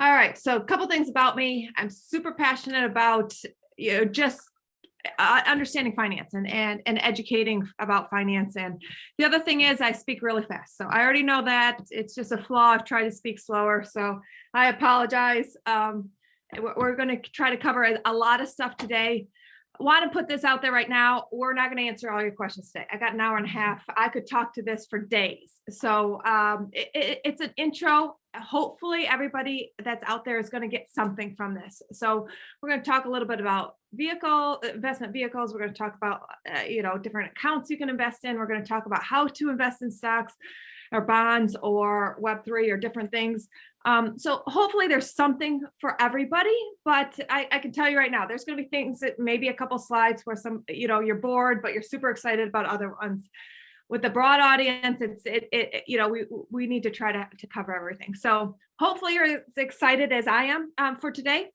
All right, so a couple things about me. I'm super passionate about, you know, just uh, understanding finance and, and, and educating about finance. And the other thing is I speak really fast. So I already know that it's just a flaw. I've tried to speak slower. So I apologize. Um, we're, going to try to cover a, a lot of stuff today. Want to put this out there right now. We're not going to answer all your questions today. I got an hour and a half. I could talk to this for days. So um, it, it, it's an intro. Hopefully everybody that's out there is going to get something from this. So we're going to talk a little bit about vehicle investment vehicles. We're going to talk about, uh, you know, different accounts you can invest in. We're going to talk about how to invest in stocks or bonds or Web3 or different things. Um, so hopefully there's something for everybody, but I, I can tell you right now, there's going to be things that maybe a couple slides where some, you know, you're bored, but you're super excited about other ones. With the broad audience, it's, it, it you know, we, we need to try to, to cover everything. So hopefully you're as excited as I am um, for today.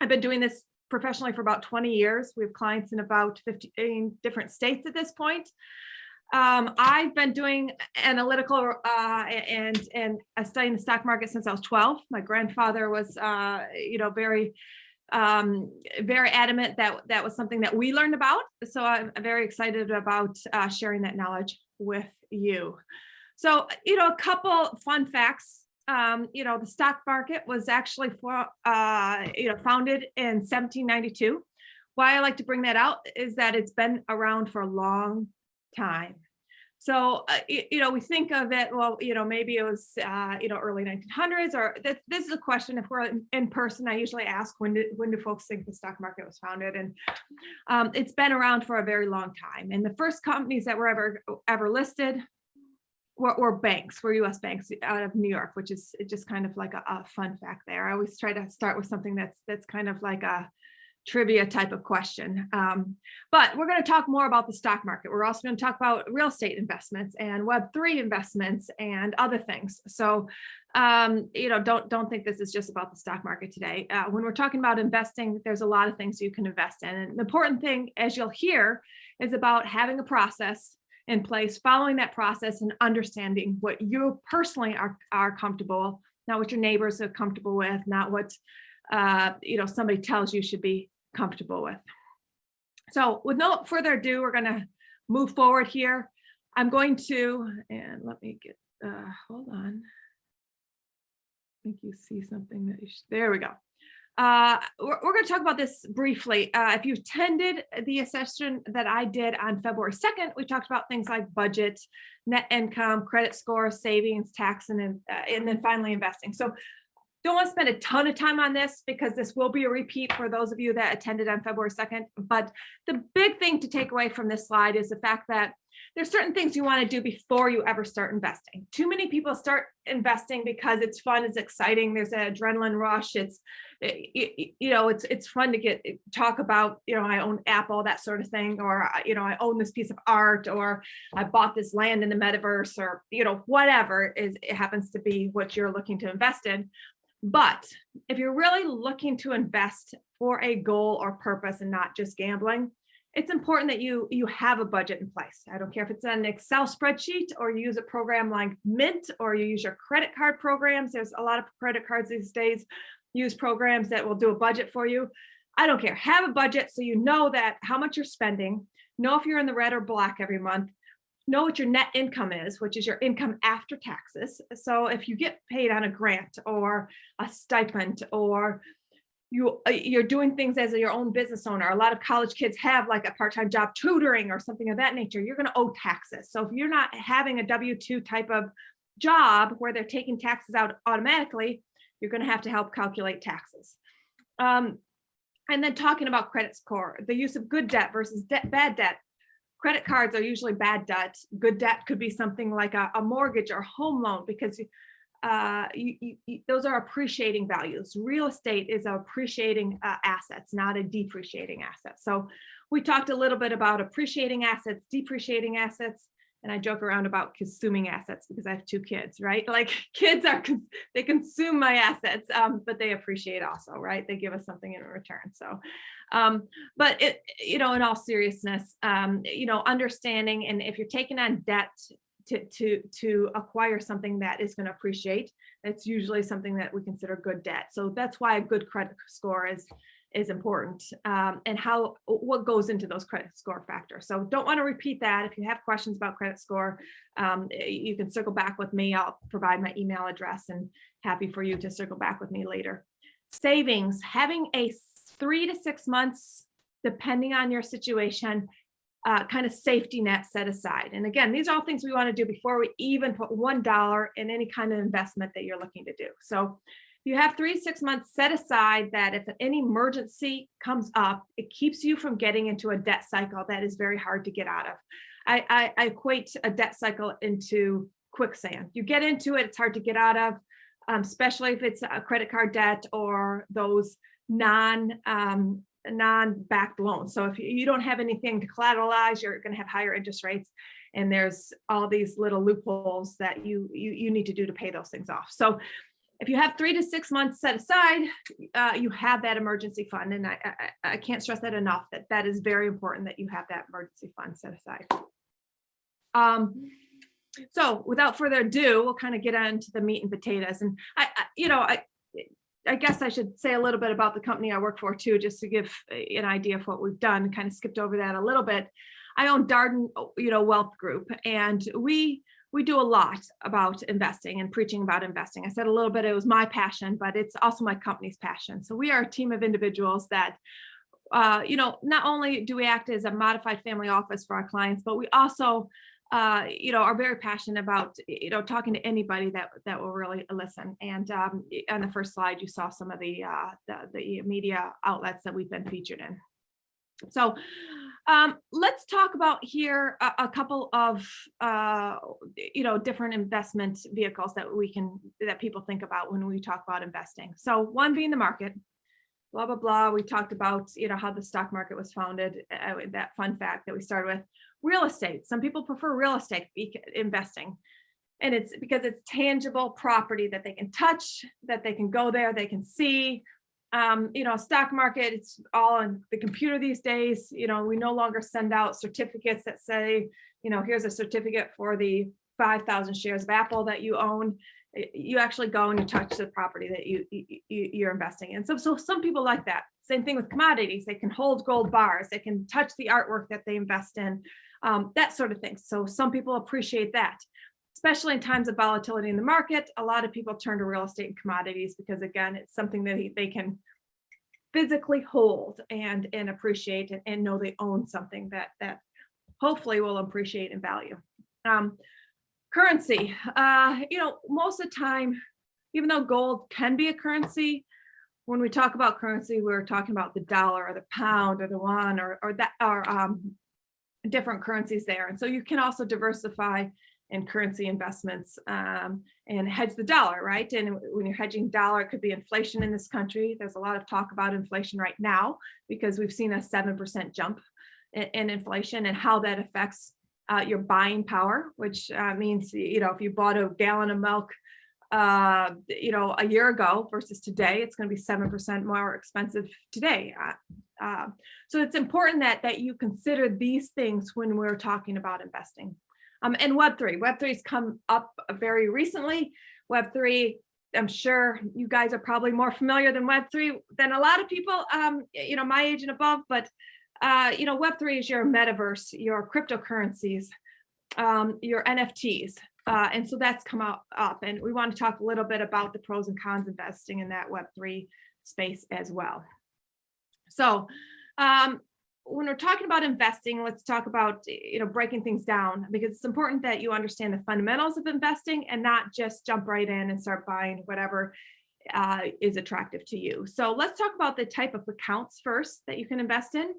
I've been doing this professionally for about 20 years. We have clients in about 15 different states at this point. Um, I've been doing analytical uh, and and studying the stock market since I was 12. My grandfather was, uh, you know, very, um, very adamant that that was something that we learned about. So I'm very excited about uh, sharing that knowledge with you. So, you know, a couple fun facts. Um, you know, the stock market was actually for, uh, you know, founded in 1792. Why I like to bring that out is that it's been around for a long time. So, uh, you, know, we think of it, well, you know, maybe it was, uh, you know, early 1900s or th this is a question if we're in, in, person, I usually ask when do, when do folks think the stock market was founded? And um, it's been around for a very long time. And the first companies that were ever, ever listed were, were banks, were US banks out of New York, which is just kind of like a, a fun fact there. I always try to start with something that's, that's kind of like a, trivia type of question. Um, but we're going to talk more about the stock market. We're also going to talk about real estate investments and Web3 investments and other things. So, um, you know, don't don't think this is just about the stock market today. Uh, when we're talking about investing, there's a lot of things you can invest in. And the important thing, as you'll hear, is about having a process in place, following that process and understanding what you personally are, are comfortable, not what your neighbors are comfortable with, not what uh, you know, somebody tells you should be comfortable with. So with no further ado, we're going to move forward here. I'm going to, and let me get, uh, hold on. I think you see something that you should, there we go. Uh, we're, we're going to talk about this briefly. Uh, if you attended the session that I did on February 2nd, we talked about things like budget, net income, credit score, savings, tax, and, uh, and then finally investing. So don't want to spend a ton of time on this because this will be a repeat for those of you that attended on February 2nd. But the big thing to take away from this slide is the fact that there's certain things you want to do before you ever start investing. Too many people start investing because it's fun, it's exciting, there's an adrenaline rush, it's eh, you know, it's it's fun to get talk about, you know, I own Apple, that sort of thing, or uh, you know, I own this piece of art, or I bought this land in the metaverse, or you know, whatever is it happens to be what you're looking to invest in. But if you're really looking to invest for a goal or purpose and not just gambling, it's important that you you have a budget in place. I don't care if it's an Excel spreadsheet or you use a program like Mint or you use your credit card programs. There's a lot of credit cards these days use programs that will do a budget for you. I don't care. Have a budget so you know that how much you're spending, know if you're in the red or black every month, know what your net income is, which is your income after taxes. So if you get paid on a grant or a stipend or you, uh, you're doing things as your own business owner, a lot of college kids have like a part-time job tutoring or something of that nature, you're gonna owe taxes. So if you're not having a W-2 type of job where they're taking taxes out automatically, you're gonna have to help calculate taxes. Um, and then talking about credit score, the use of good debt versus debt, bad debt credit cards are usually bad debt. Good debt could be something like a, a mortgage or home loan because uh, you, you, those are appreciating values. Real estate is appreciating uh, assets, not a depreciating asset. So we talked a little bit about appreciating assets, depreciating assets, and I joke around about consuming assets because I have two kids, right? Like kids are, they consume my assets, um, but they appreciate also, right? They give us something in return. So um, but it, you know, in all seriousness, um, you know, understanding and if you're taking on debt to, to, to acquire something that is going to appreciate. It's usually something that we consider good debt. So that's why a good credit score is, is important um, and how, what goes into those credit score factors. So don't want to repeat that. If you have questions about credit score, um, you can circle back with me. I'll provide my email address and happy for you to circle back with me later. Savings, having a three to six months, depending on your situation, uh, kind of safety net set aside. And again, these are all things we want to do before we even put one dollar in any kind of investment that you're looking to do. So you have three six months set aside that if any emergency comes up, it keeps you from getting into a debt cycle that is very hard to get out of. I, I, I equate a debt cycle into quicksand. You get into it, it's hard to get out of, um, especially if it's a credit card debt or those non um, non-backed loans. So if you- you don't have anything to collateralize, you're going to have higher interest rates. And there's all these little loopholes that you, you, you need to do to pay those things off. So if you have three to six months set aside, uh, you have that emergency fund. And I, I, I can't stress that enough, that that is very important that you have that emergency fund set aside. Um, so without further ado, we'll kind of get into the meat and potatoes. And I, I you know, I, I guess I should say a little bit about the company I work for too, just to give an idea of what we've done, kind of skipped over that a little bit. I own Darden, you know, Wealth Group, and we, we do a lot about investing and preaching about investing. I said a little bit, it was my passion, but it's also my company's passion. So we are a team of individuals that, uh, you know, not only do we act as a modified family office for our clients, but we also uh, you know, are very passionate about, you know, talking to anybody that that will really listen. And um, on the first slide, you saw some of the, uh, the the media outlets that we've been featured in. So um, let's talk about here a, a couple of, uh, you know, different investment vehicles that we can that people think about when we talk about investing. So one being the market. Blah blah blah. We talked about you know how the stock market was founded. Uh, that fun fact that we started with real estate. Some people prefer real estate investing. And it's because it's tangible property that they can touch, that they can go there, they can see. Um, you know, stock market, it's all on the computer these days. You know, we no longer send out certificates that say, you know, here's a certificate for the 5,000 shares of Apple that you own. You actually go and you touch the property that you, you you're investing in. So, so some people like that. Same thing with commodities. They can hold gold bars. They can touch the artwork that they invest in um, that sort of thing. So some people appreciate that, especially in times of volatility in the market. A lot of people turn to real estate and commodities because again, it's something that they can physically hold and, and appreciate and, and know they own something that, that hopefully will appreciate in value. Um, currency, uh, you know, most of the time, even though gold can be a currency, when we talk about currency, we're talking about the dollar or the pound or the won or, or that or um, different currencies there. And so you can also diversify in currency investments um, and hedge the dollar, right? And when you're hedging dollar, it could be inflation in this country. There's a lot of talk about inflation right now because we've seen a 7% jump in, in, inflation and how that affects uh, your buying power, which uh, means, you know, if you bought a gallon of milk, uh, you know, a year ago versus today, it's going to be 7% more expensive today. Uh, uh, so it's important that that you consider these things when we're talking about investing. Um, and Web3, Web3's come up very recently. Web3, I'm sure you guys are probably more familiar than Web3 than a lot of people, um, you know, my age and above, but uh, you know, Web3 is your metaverse, your cryptocurrencies, um, your NFTs. Uh, and so that's come out up and we want to talk a little bit about the pros and cons investing in that Web3 space as well. So um, when we're talking about investing, let's talk about, you know, breaking things down because it's important that you understand the fundamentals of investing and not just jump right in and start buying whatever uh, is attractive to you. So let's talk about the type of accounts first that you can invest in.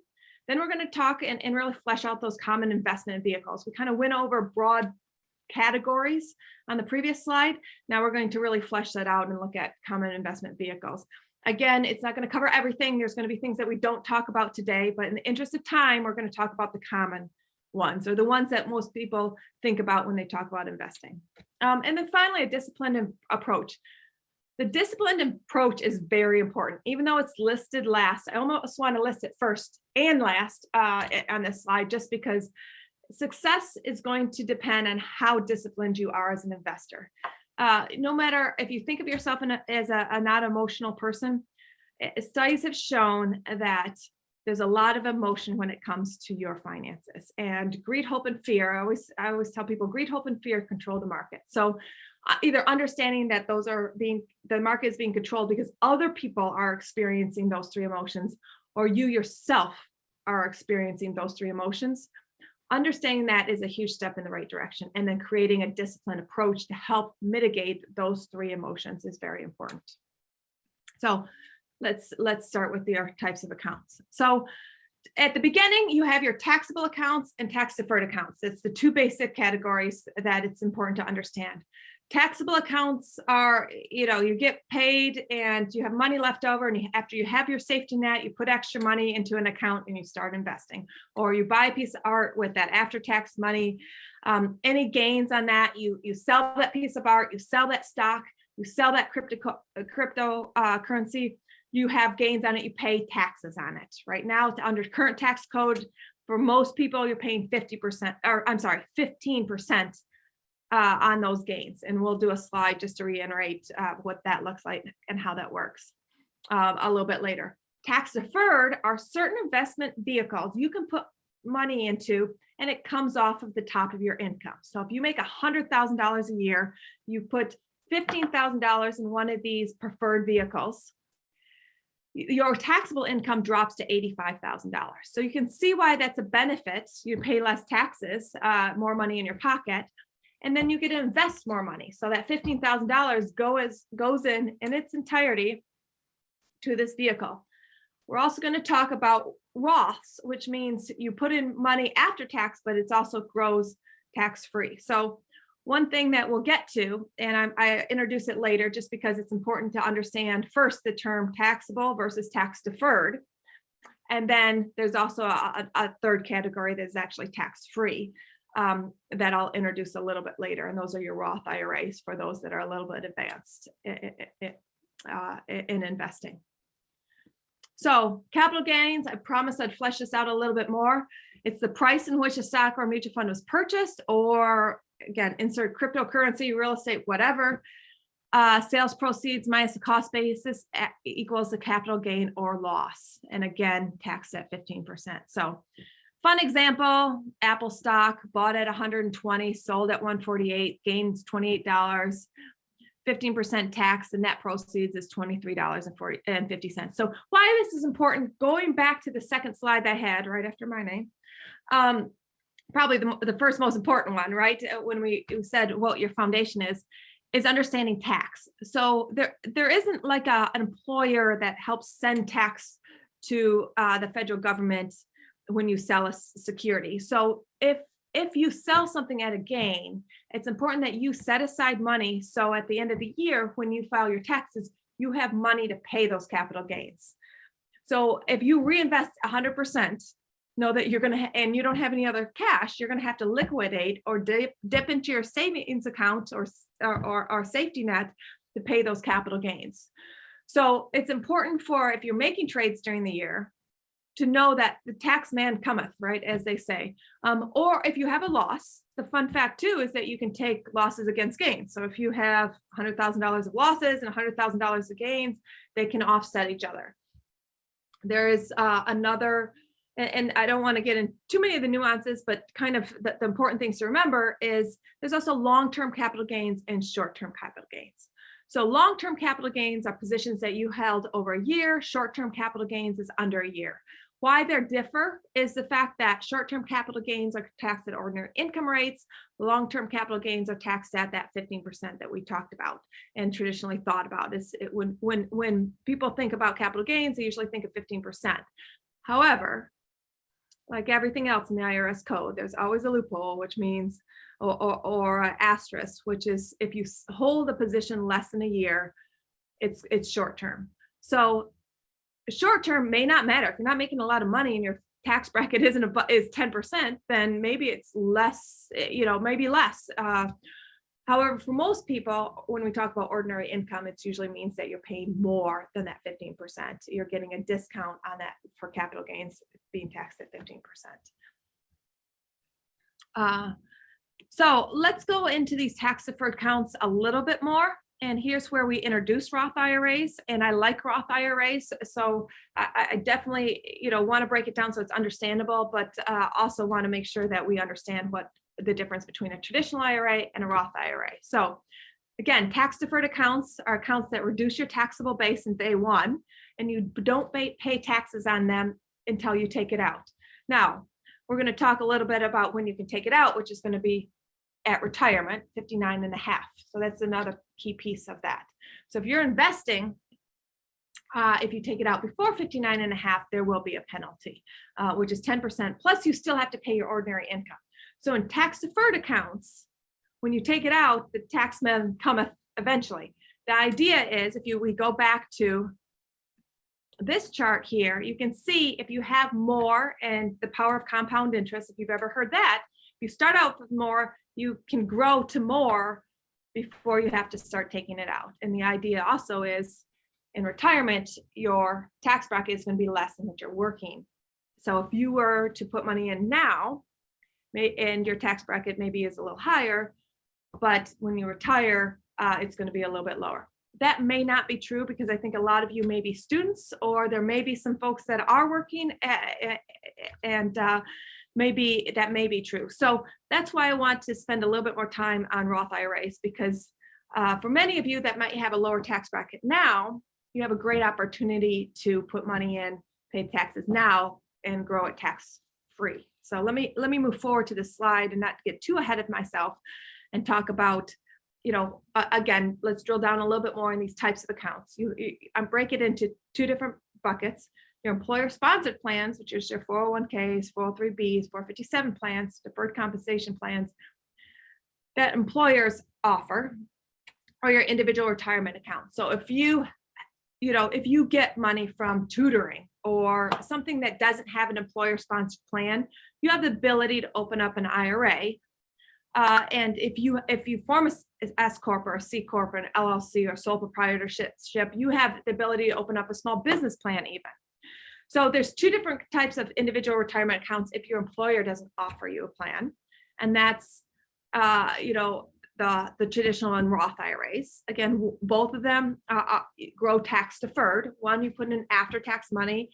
Then we're going to talk and, and really flesh out those common investment vehicles. We kind of went over broad categories on the previous slide. Now we're going to really flesh that out and look at common investment vehicles. Again, it's not going to cover everything. There's going to be things that we don't talk about today, but in the interest of time, we're going to talk about the common ones or the ones that most people think about when they talk about investing. Um, and then finally, a disciplined approach. The disciplined approach is very important, even though it's listed last. I almost want to list it first and last uh, on this slide, just because success is going to depend on how disciplined you are as an investor. Uh, no matter if you think of yourself a, as a, a not emotional person, eh, studies have shown that there's a lot of emotion when it comes to your finances and greed, hope, and fear. I always, I always tell people greed, hope, and fear control the market. So uh, either understanding that those are being, the market is being controlled because other people are experiencing those three emotions, or you yourself are experiencing those three emotions. Understanding that is a huge step in the right direction. And then creating a disciplined approach to help mitigate those three emotions is very important. So let's let's start with the types of accounts. So at the beginning, you have your taxable accounts and tax deferred accounts. It's the two basic categories that it's important to understand. Taxable accounts are, you know, you get paid and you have money left over and you, after you have your safety net, you put extra money into an account and you start investing or you buy a piece of art with that after tax money. Um, any gains on that, you, you sell that piece of art, you sell that stock, you sell that crypto, crypto uh, currency, you have gains on it, you pay taxes on it. Right now, under current tax code, for most people, you're paying 50%, or I'm sorry, 15% uh, on those gains. And we'll do a slide just to reiterate uh, what that looks like and how that works uh, a little bit later. Tax deferred are certain investment vehicles you can put money into and it comes off of the top of your income. So if you make $100,000 a year, you put $15,000 in one of these preferred vehicles, your taxable income drops to $85,000. So you can see why that's a benefit. You pay less taxes, uh, more money in your pocket, and then you get to invest more money. So that $15,000 goes, goes in in its entirety to this vehicle. We're also going to talk about Roths, which means you put in money after tax, but it's also grows tax free. So one thing that we'll get to, and I, I, introduce it later just because it's important to understand first the term taxable versus tax deferred. And then there's also a, a third category that is actually tax free um, that I'll introduce a little bit later. And those are your Roth IRAs for those that are a little bit advanced in, uh, in investing. So capital gains, I promised I'd flesh this out a little bit more. It's the price in which a stock or mutual fund was purchased or again, insert cryptocurrency, real estate, whatever. Uh, sales proceeds minus the cost basis equals the capital gain or loss. And again, taxed at 15%. So fun example, Apple stock bought at 120, sold at 148, gains $28. 15% tax, the net proceeds is $23.50. So why this is important, going back to the second slide I had right after my name, um, probably the, the first most important one, right? Uh, when we said what your foundation is, is understanding tax. So there, there isn't like a, an employer that helps send tax to uh, the federal government when you sell a security. So if if you sell something at a gain, it's important that you set aside money. So at the end of the year, when you file your taxes, you have money to pay those capital gains. So if you reinvest 100%, know that you're going to, and you don't have any other cash, you're going to have to liquidate or dip, dip into your savings account or, or, or, or safety net to pay those capital gains. So it's important for if you're making trades during the year to know that the tax man cometh, right, as they say. Um, or if you have a loss, the fun fact too is that you can take losses against gains. So if you have $100,000 of losses and $100,000 of gains, they can offset each other. There is uh, another and, and I don't want to get into too many of the nuances, but kind of the, the important things to remember is there's also long-term capital gains and short-term capital gains. So long-term capital gains are positions that you held over a year, short-term capital gains is under a year. Why they differ is the fact that short-term capital gains are taxed at ordinary income rates, long-term capital gains are taxed at that 15% that we talked about and traditionally thought about. Is it, when when when people think about capital gains, they usually think of 15%. However, like everything else in the IRS code, there's always a loophole, which means, or, or, or asterisk, which is if you hold a position less than a year, it's it's short term. So short term may not matter. If you're not making a lot of money and your tax bracket isn't a, is 10%, then maybe it's less, eh, you know, maybe less. Uh, However, for most people, when we talk about ordinary income, it usually means that you're paying more than that 15%. You're getting a discount on that for capital gains being taxed at 15%. Uh, So let's go into these tax deferred accounts a little bit more. And here's where we introduce Roth IRAs and I like Roth IRAs. So I, I- definitely, you know, want to break it down so it's understandable, but uh, also want to make sure that we understand what the difference between a traditional IRA and a Roth IRA. So again, tax deferred accounts are accounts that reduce your taxable base in day one and you don't pay taxes on them until you take it out. Now, we're going to talk a little bit about when you can take it out, which is going to be at retirement, 59 and a half. So that's another key piece of that. So if you're investing, uh, if you take it out before 59 and a half, there will be a penalty, uh, which is 10%. Plus you still have to pay your ordinary income. So in tax deferred accounts, when you take it out, the tax man cometh eventually. The idea is if you, we go back to this chart here, you can see if you have more and the power of compound interest, if you've ever heard that, if you start out with more, you can grow to more before you have to start taking it out. And the idea also is in retirement, your tax bracket is going to be less than what you're working. So if you were to put money in now, and your tax bracket maybe is a little higher, but when you retire, uh, it's going to be a little bit lower. That may not be true because I think a lot of you may be students or there may be some folks that are working eh, eh, eh, and uh, maybe that may be true. So that's why I want to spend a little bit more time on Roth IRAs because uh, for many of you that might have a lower tax bracket now, you have a great opportunity to put money in, pay taxes now and grow it tax free. So let me let me move forward to this slide and not get too ahead of myself and talk about, you know, uh, again, let's drill down a little bit more in these types of accounts. You, you I break it into two different buckets. Your employer sponsored plans, which is your 401ks, 403bs, 457 plans, deferred compensation plans that employers offer or your individual retirement account. So if you, you know, if you get money from tutoring or something that doesn't have an employer sponsored plan, you have the ability to open up an IRA. Uh, and if you if you form a S corp or a C corp or an LLC or sole proprietorship, you have the ability to open up a small business plan even. So there's two different types of individual retirement accounts if your employer doesn't offer you a plan. And that's, uh, you know, the, the traditional and Roth IRAs. Again, both of them uh, uh, grow tax deferred. One you put in after tax money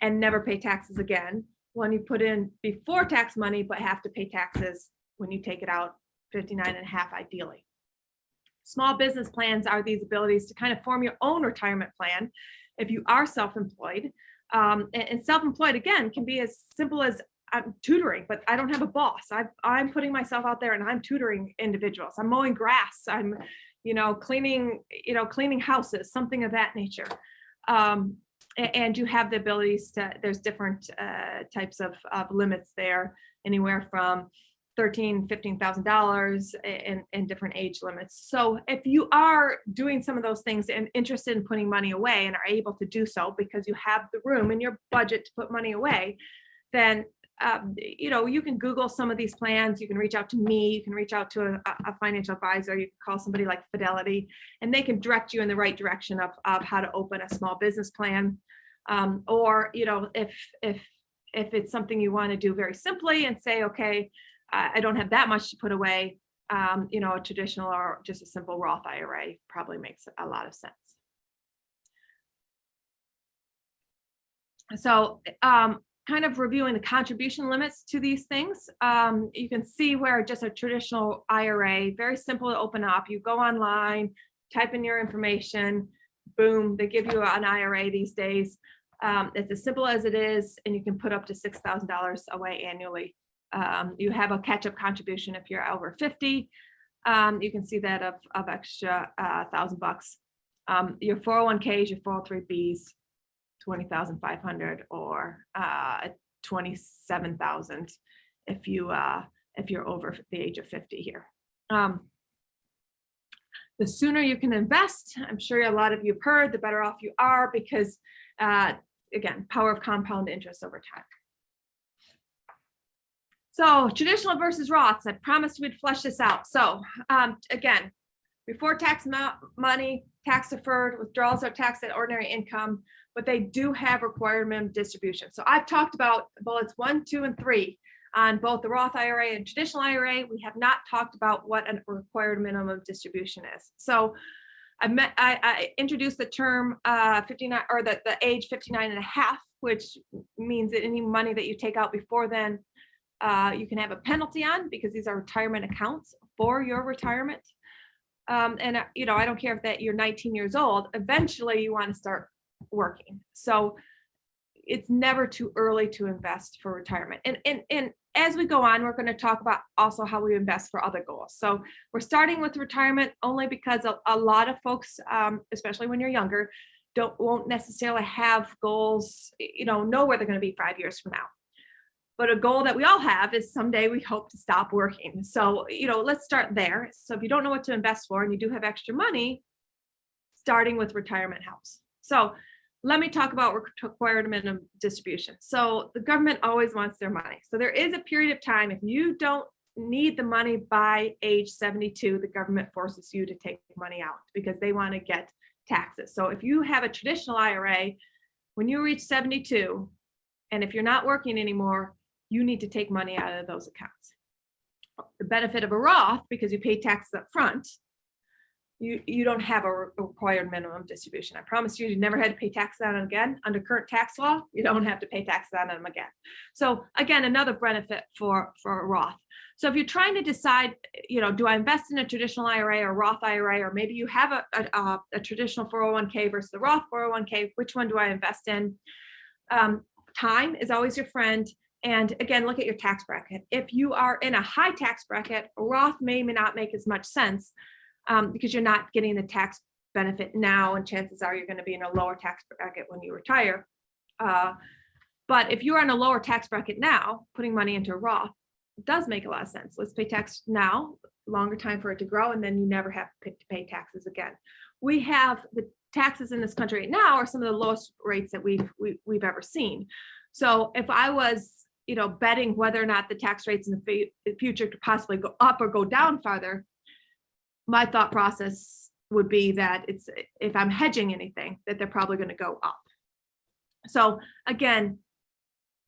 and never pay taxes again. One you put in before tax money, but have to pay taxes when you take it out 59 and a half ideally. Small business plans are these abilities to kind of form your own retirement plan if you are self-employed. Um, and, and self-employed again can be as simple as I'm tutoring, but I don't have a boss. I, I'm putting myself out there and I'm tutoring individuals. I'm mowing grass. I'm, you know, cleaning, you know, cleaning houses, something of that nature. Um, and you have the abilities to, there's different uh, types of, of limits there, anywhere from thirteen, fifteen thousand dollars in, in different age limits. So if you are doing some of those things and interested in putting money away and are able to do so because you have the room in your budget to put money away, then um, you know, you can Google some of these plans. You can reach out to me. You can reach out to a, a financial advisor. You can call somebody like Fidelity, and they can direct you in the right direction of, of how to open a small business plan. Um, or, you know, if if if it's something you want to do very simply and say, okay, I, don't have that much to put away. Um, you know, a traditional or just a simple Roth IRA probably makes a lot of sense. So um, kind of reviewing the contribution limits to these things. Um, you can see where just a traditional IRA, very simple to open up. You go online, type in your information, boom, they give you an IRA these days. Um, it's as simple as it is, and you can put up to $6,000 away annually. Um, you have a catch-up contribution if you're over 50. Um, you can see that of, of extra uh, thousand bucks. Um, your 401ks, your 403bs, 20,500 or uh, 27,000 if you uh, if you're over the age of 50 here. Um, the sooner you can invest, I'm sure a lot of you have heard, the better off you are because uh, again, power of compound interest over time. So traditional versus Roths, I promised we'd flesh this out. So um, again, before tax money, tax deferred, withdrawals are taxed at ordinary income, but they do have required minimum distribution. So I've talked about bullets one, two, and three on both the Roth IRA and traditional IRA. We have not talked about what a required minimum of distribution is. So I met, I, I introduced the term uh, 59 or the, the age 59 and a half, which means that any money that you take out before then, uh, you can have a penalty on because these are retirement accounts for your retirement. Um, and, uh, you know, I don't care if that you're 19 years old, eventually you want to start working. So it's never too early to invest for retirement. And, and, and as we go on, we're going to talk about also how we invest for other goals. So we're starting with retirement only because a, a lot of folks, um, especially when you're younger, don't won't necessarily have goals, you know, know where they're going to be five years from now. But a goal that we all have is someday we hope to stop working. So, you know, let's start there. So if you don't know what to invest for and you do have extra money, starting with retirement helps. So let me talk about required minimum distribution. So the government always wants their money. So there is a period of time, if you don't need the money by age 72, the government forces you to take money out because they want to get taxes. So if you have a traditional IRA, when you reach 72, and if you're not working anymore, you need to take money out of those accounts. The benefit of a Roth, because you pay taxes up front, you, you don't have a required minimum distribution. I promise you, you never had to pay taxes on them again. Under current tax law, you don't have to pay taxes on them again. So again, another benefit for, for a Roth. So if you're trying to decide, you know, do I invest in a traditional IRA or Roth IRA, or maybe you have a, a, a- traditional 401k versus the Roth 401k, which one do I invest in? Um, time is always your friend. And again, look at your tax bracket. If you are in a high tax bracket, Roth may, may not make as much sense um, because you're not getting the tax benefit now, and chances are you're going to be in a lower tax bracket when you retire. Uh, but if you're in a lower tax bracket now, putting money into Roth does make a lot of sense. Let's pay tax now, longer time for it to grow, and then you never have to pay, taxes again. We have the taxes in this country right now are some of the lowest rates that we've we, we've ever seen. So if I was, you know, betting whether or not the tax rates in the future could possibly go up or go down farther, my thought process would be that it's if I'm hedging anything, that they're probably going to go up. So again,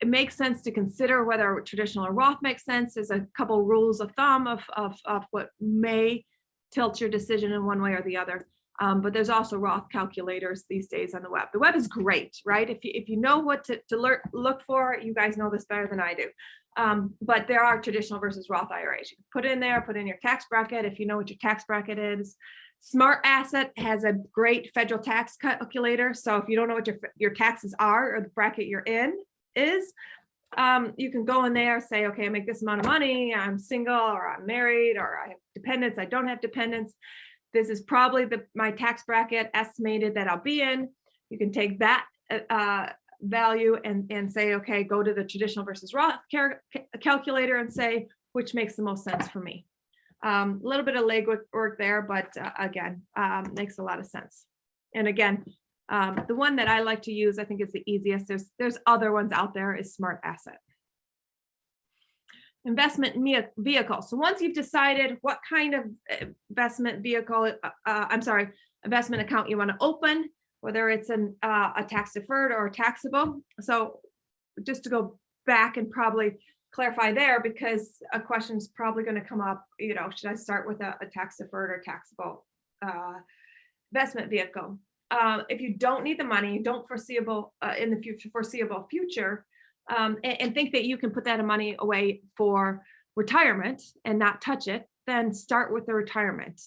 it makes sense to consider whether traditional or Roth makes sense. There's a couple rules of thumb of, of, of what may tilt your decision in one way or the other. Um, but there's also Roth calculators these days on the web. The web is great, right? If you, if you know what to, to learn, look for, you guys know this better than I do. Um, but there are traditional versus Roth IRAs. You can put in there, put in your tax bracket if you know what your tax bracket is. Smart Asset has a great federal tax calculator. So if you don't know what your, your taxes are or the bracket you're in is, um, you can go in there, say, okay, I make this amount of money, I'm single or I'm married or I have dependents, I don't have dependents. This is probably the, my tax bracket estimated that I'll be in. You can take that uh, value and, and say, okay, go to the traditional versus Roth cal- calculator and say, which makes the most sense for me. Um, a little bit of legwork work there, but uh, again, um, makes a lot of sense. And again, um, the one that I like to use, I think is the easiest. There's there's other ones out there is Smart Asset. Investment vehicle. So once you've decided what kind of uh, investment vehicle, uh, uh, I'm sorry, investment account you want to open, whether it's an uh, a tax deferred or taxable. So just to go back and probably clarify there because a question is probably going to come up, you know, should I start with a, a tax deferred or taxable uh, investment vehicle? Uh, if you don't need the money, don't foreseeable uh, in the future, foreseeable future, um, and, and think that you can put that money away for retirement and not touch it, then start with the retirement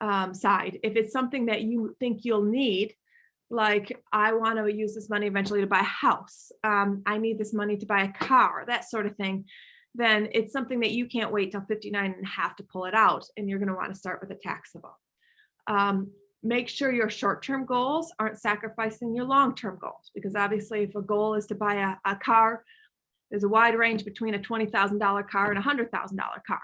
um, side. If it's something that you think you'll need, like I want to use this money eventually to buy a house, um, I need this money to buy a car, that sort of thing, then it's something that you can't wait till 59 and a half to pull it out, and you're going to want to start with a taxable. Um, make sure your short-term goals aren't sacrificing your long-term goals, because obviously if a goal is to buy a, a car, there's a wide range between a $20,000 car and a $100,000 car.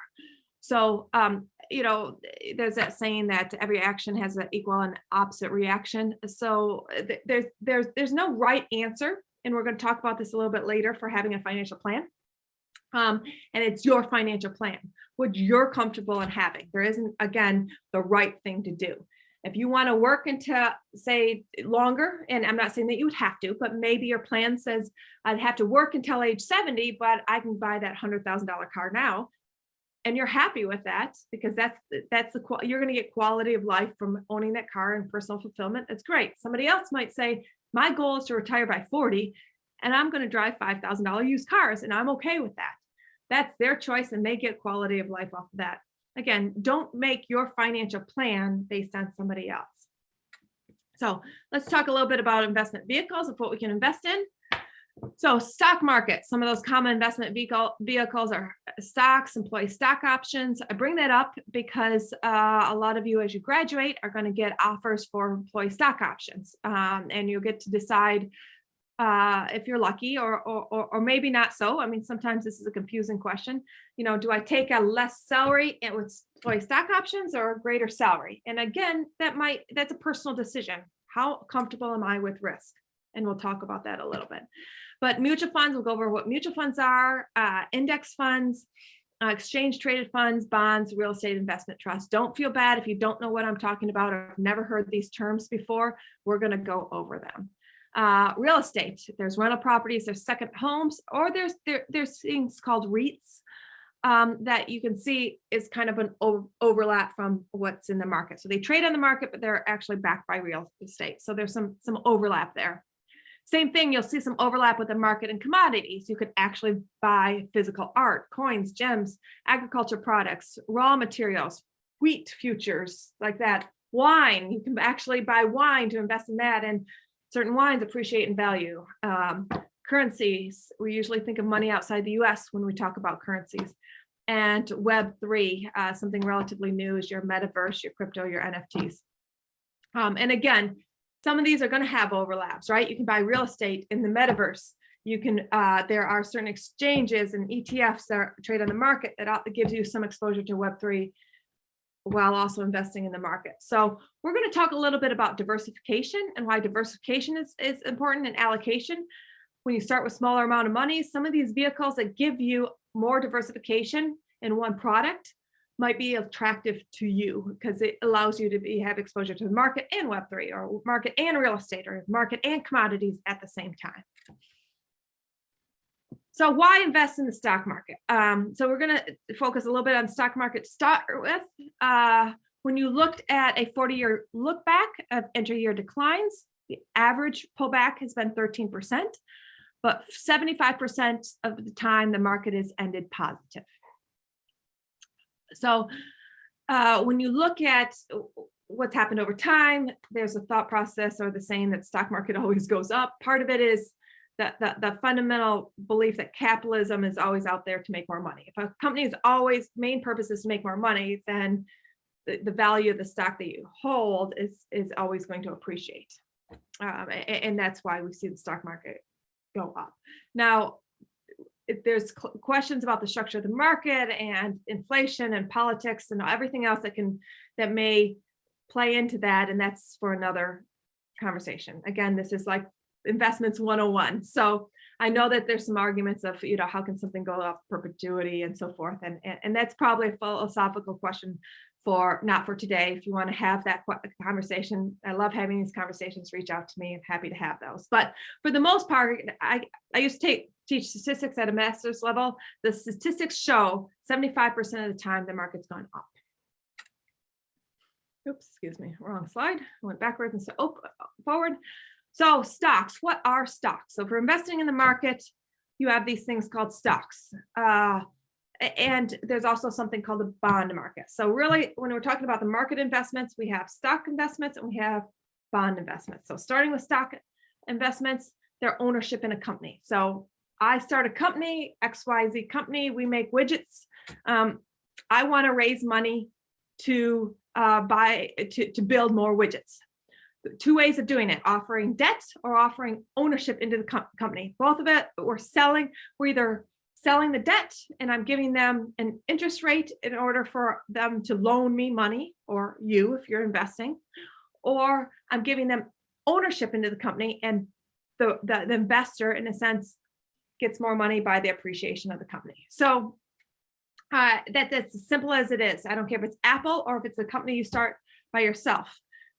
So, um, you know, there's that saying that every action has an equal and opposite reaction. So th- there's there's there's no right answer, and we're going to talk about this a little bit later for having a financial plan. Um, and it's your financial plan, what you're comfortable in having. There isn't again the right thing to do. If you want to work into, say, longer, and I'm not saying that you would have to, but maybe your plan says I'd have to work until age 70, but I can buy that $100,000 car now. And you're happy with that because that's, that's the, you're going to get quality of life from owning that car and personal fulfillment. That's great. Somebody else might say, my goal is to retire by 40 and I'm going to drive $5,000 used cars and I'm okay with that. That's their choice and they get quality of life off of that. Again, don't make your financial plan based on somebody else. So let's talk a little bit about investment vehicles of what we can invest in. So stock market, some of those common investment vehicle vehicles are stocks, employee stock options. I bring that up because uh, a lot of you as you graduate are going to get offers for employee stock options um, and you'll get to decide uh, if you're lucky or, or, or, maybe not so. I mean, sometimes this is a confusing question. You know, do I take a less salary and with employee stock options or a greater salary? And again, that might, that's a personal decision. How comfortable am I with risk? And we'll talk about that a little bit. But mutual funds, we'll go over what mutual funds are, uh, index funds, uh, exchange traded funds, bonds, real estate investment trusts. Don't feel bad if you don't know what I'm talking about or never heard these terms before. We're going to go over them uh, real estate. There's rental properties, there's second homes, or there's there, there's things called REITs um, that you can see is kind of an overlap from what's in the market. So they trade on the market, but they're actually backed by real estate. So there's some some overlap there. Same thing, you'll see some overlap with the market and commodities. You could actually buy physical art, coins, gems, agriculture products, raw materials, wheat futures like that, wine. You can actually buy wine to invest in that and certain wines appreciate in value. Um, currencies, we usually think of money outside the US when we talk about currencies. And Web3, uh, something relatively new is your metaverse, your crypto, your NFTs. Um, and again, some of these are going to have overlaps, right? You can buy real estate in the metaverse. You can, uh, there are certain exchanges and ETFs that trade on the market that gives you some exposure to Web3 while also investing in the market. So we're going to talk a little bit about diversification and why diversification is, is important and allocation. When you start with smaller amount of money, some of these vehicles that give you more diversification in one product might be attractive to you because it allows you to be have exposure to the market and Web3 or market and real estate or market and commodities at the same time. So why invest in the stock market? Um, so we're going to focus a little bit on stock market to start with. Uh, when you looked at a 40-year look back of intra-year declines, the average pullback has been 13%, but 75% of the time the market has ended positive. So uh, when you look at what's happened over time, there's a thought process or the saying that stock market always goes up. Part of it is that the, the fundamental belief that capitalism is always out there to make more money. If a company's always main purpose is to make more money, then the, the value of the stock that you hold is, is always going to appreciate. Um, and, and, that's why we see the stock market go up. Now, there's questions about the structure of the market and inflation and politics and everything else that can that may play into that, and that's for another conversation. Again, this is like investments 101. So I know that there's some arguments of, you know, how can something go off perpetuity and so forth. And, and, and that's probably a philosophical question for not for today. If you want to have that conversation, I love having these conversations, reach out to me. I'm happy to have those. But for the most part, I, I used to take teach statistics at a master's level. The statistics show 75% of the time the market's gone up. Oops, excuse me, wrong slide. I went backwards and so oh, forward. So stocks, what are stocks? So for investing in the market, you have these things called stocks. Uh, and there's also something called the bond market. So really, when we're talking about the market investments, we have stock investments and we have bond investments. So starting with stock investments, their ownership in a company. So I start a company, XYZ company, we make widgets. Um, I want to raise money to uh, buy, to, to build more widgets two ways of doing it, offering debt or offering ownership into the com company. Both of it, we're selling, we're either selling the debt and I'm giving them an interest rate in order for them to loan me money or you if you're investing, or I'm giving them ownership into the company and the, the, the investor in a sense gets more money by the appreciation of the company. So uh, that, that's as simple as it is. I don't care if it's Apple or if it's a company you start by yourself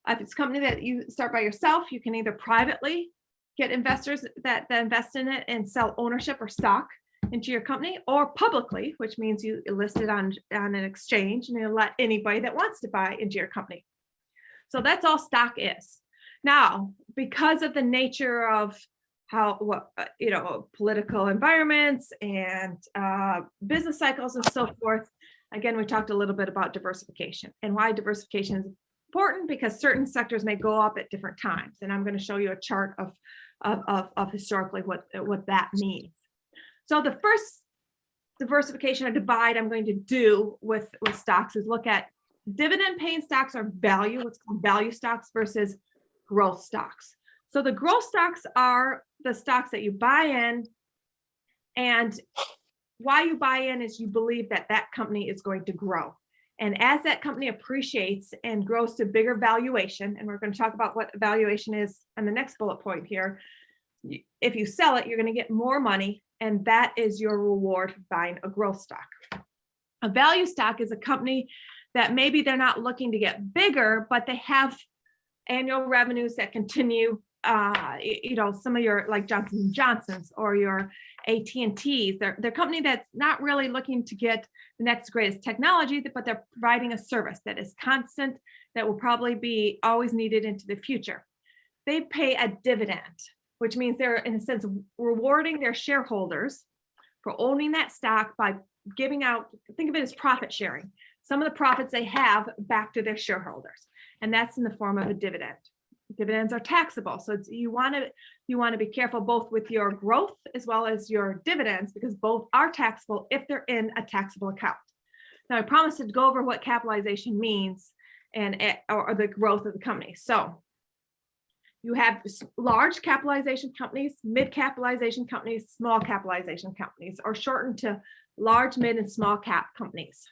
If it's a company that you start by yourself, you can either privately get investors that, that invest in it and sell ownership or stock into your company or publicly, which means you list it on, on an exchange and you let anybody that wants to buy into your company. So that's all stock is. Now, because of the nature of how, what, uh, you know, political environments and uh, business cycles and so forth, again, we talked a little bit about diversification and why diversification is important because certain sectors may go up at different times. And I'm going to show you a chart of, of, of, of historically what, what that means. So the first diversification or divide I'm going to do with, with stocks is look at dividend paying stocks are value, what's called value stocks versus growth stocks. So the growth stocks are the stocks that you buy in and why you buy in is you believe that that company is going to grow. And as that company appreciates and grows to bigger valuation, and we're going to talk about what valuation is on the next bullet point here, if you sell it, you're going to get more money and that is your reward for buying a growth stock. A value stock is a company that maybe they're not looking to get bigger, but they have annual revenues that continue, uh, you know, some of your like Johnson Johnson's or your AT&T's, they're, they're a company that's not really looking to get the next greatest technology, but they're providing a service that is constant, that will probably be always needed into the future. They pay a dividend which means they're in a sense rewarding their shareholders for owning that stock by giving out, think of it as profit sharing, some of the profits they have back to their shareholders. And that's in the form of a dividend. Dividends are taxable. So you want to you want to be careful both with your growth as well as your dividends because both are taxable if they're in a taxable account. Now I promised to go over what capitalization means and eh, or the growth of the company. So you have large capitalization companies, mid capitalization companies, small capitalization companies, or shortened to large, mid, and small cap companies.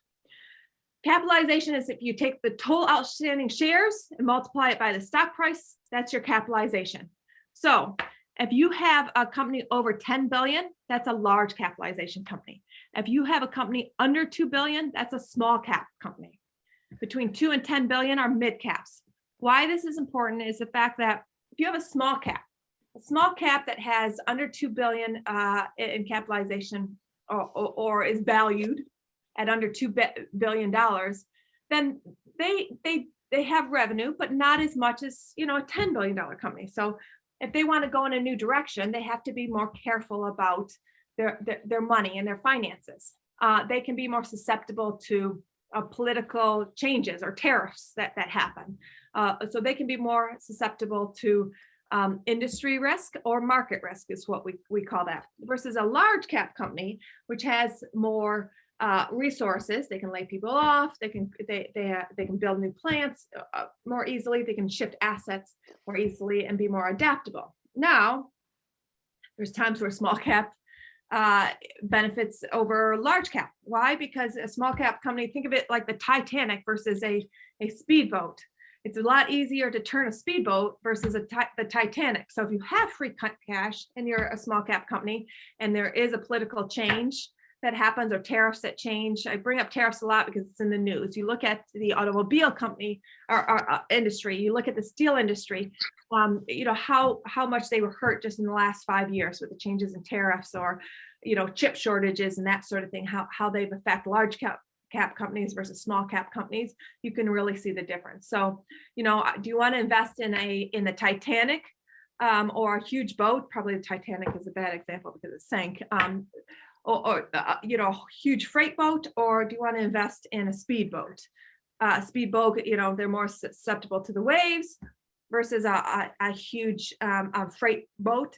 Capitalization is if you take the total outstanding shares and multiply it by the stock price, that's your capitalization. So if you have a company over 10 billion, that's a large capitalization company. If you have a company under 2 billion, that's a small cap company. Between 2 and 10 billion are mid caps. Why this is important is the fact that if you have a small cap, a small cap that has under 2 billion uh, in capitalization or, or, or, is valued at under $2 billion, then they, they, they have revenue, but not as much as, you know, a $10 billion company. So if they want to go in a new direction, they have to be more careful about their, their, their money and their finances. Uh, they can be more susceptible to uh, political changes or tariffs that, that happen. Uh, so they can be more susceptible to um, industry risk or market risk is what we, we call that versus a large cap company, which has more uh, resources. They can lay people off. They can they they uh, they can build new plants uh, uh, more easily. They can shift assets more easily and be more adaptable. Now, there's times where small cap uh, benefits over large cap. Why? Because a small cap company, think of it like the Titanic versus a a speedboat it's a lot easier to turn a speedboat versus a the Titanic. So if you have free cash and you're a small cap company and there is a political change that happens or tariffs that change, I bring up tariffs a lot because it's in the news. You look at the automobile company or, or uh, industry, you look at the steel industry, um, you know, how, how much they were hurt just in the last five years with the changes in tariffs or, you know, chip shortages and that sort of thing, how, how they've affected large cap cap companies versus small cap companies, you can really see the difference. So, you know, uh, do you want to invest in a in the Titanic um, or a huge boat? Probably the Titanic is a bad example because it sank. Um, or, or uh, you know, huge freight boat, or do you want to invest in a speedboat? Uh, speedboat, you know, they're more susceptible to the waves versus a, a, a huge um, a freight boat.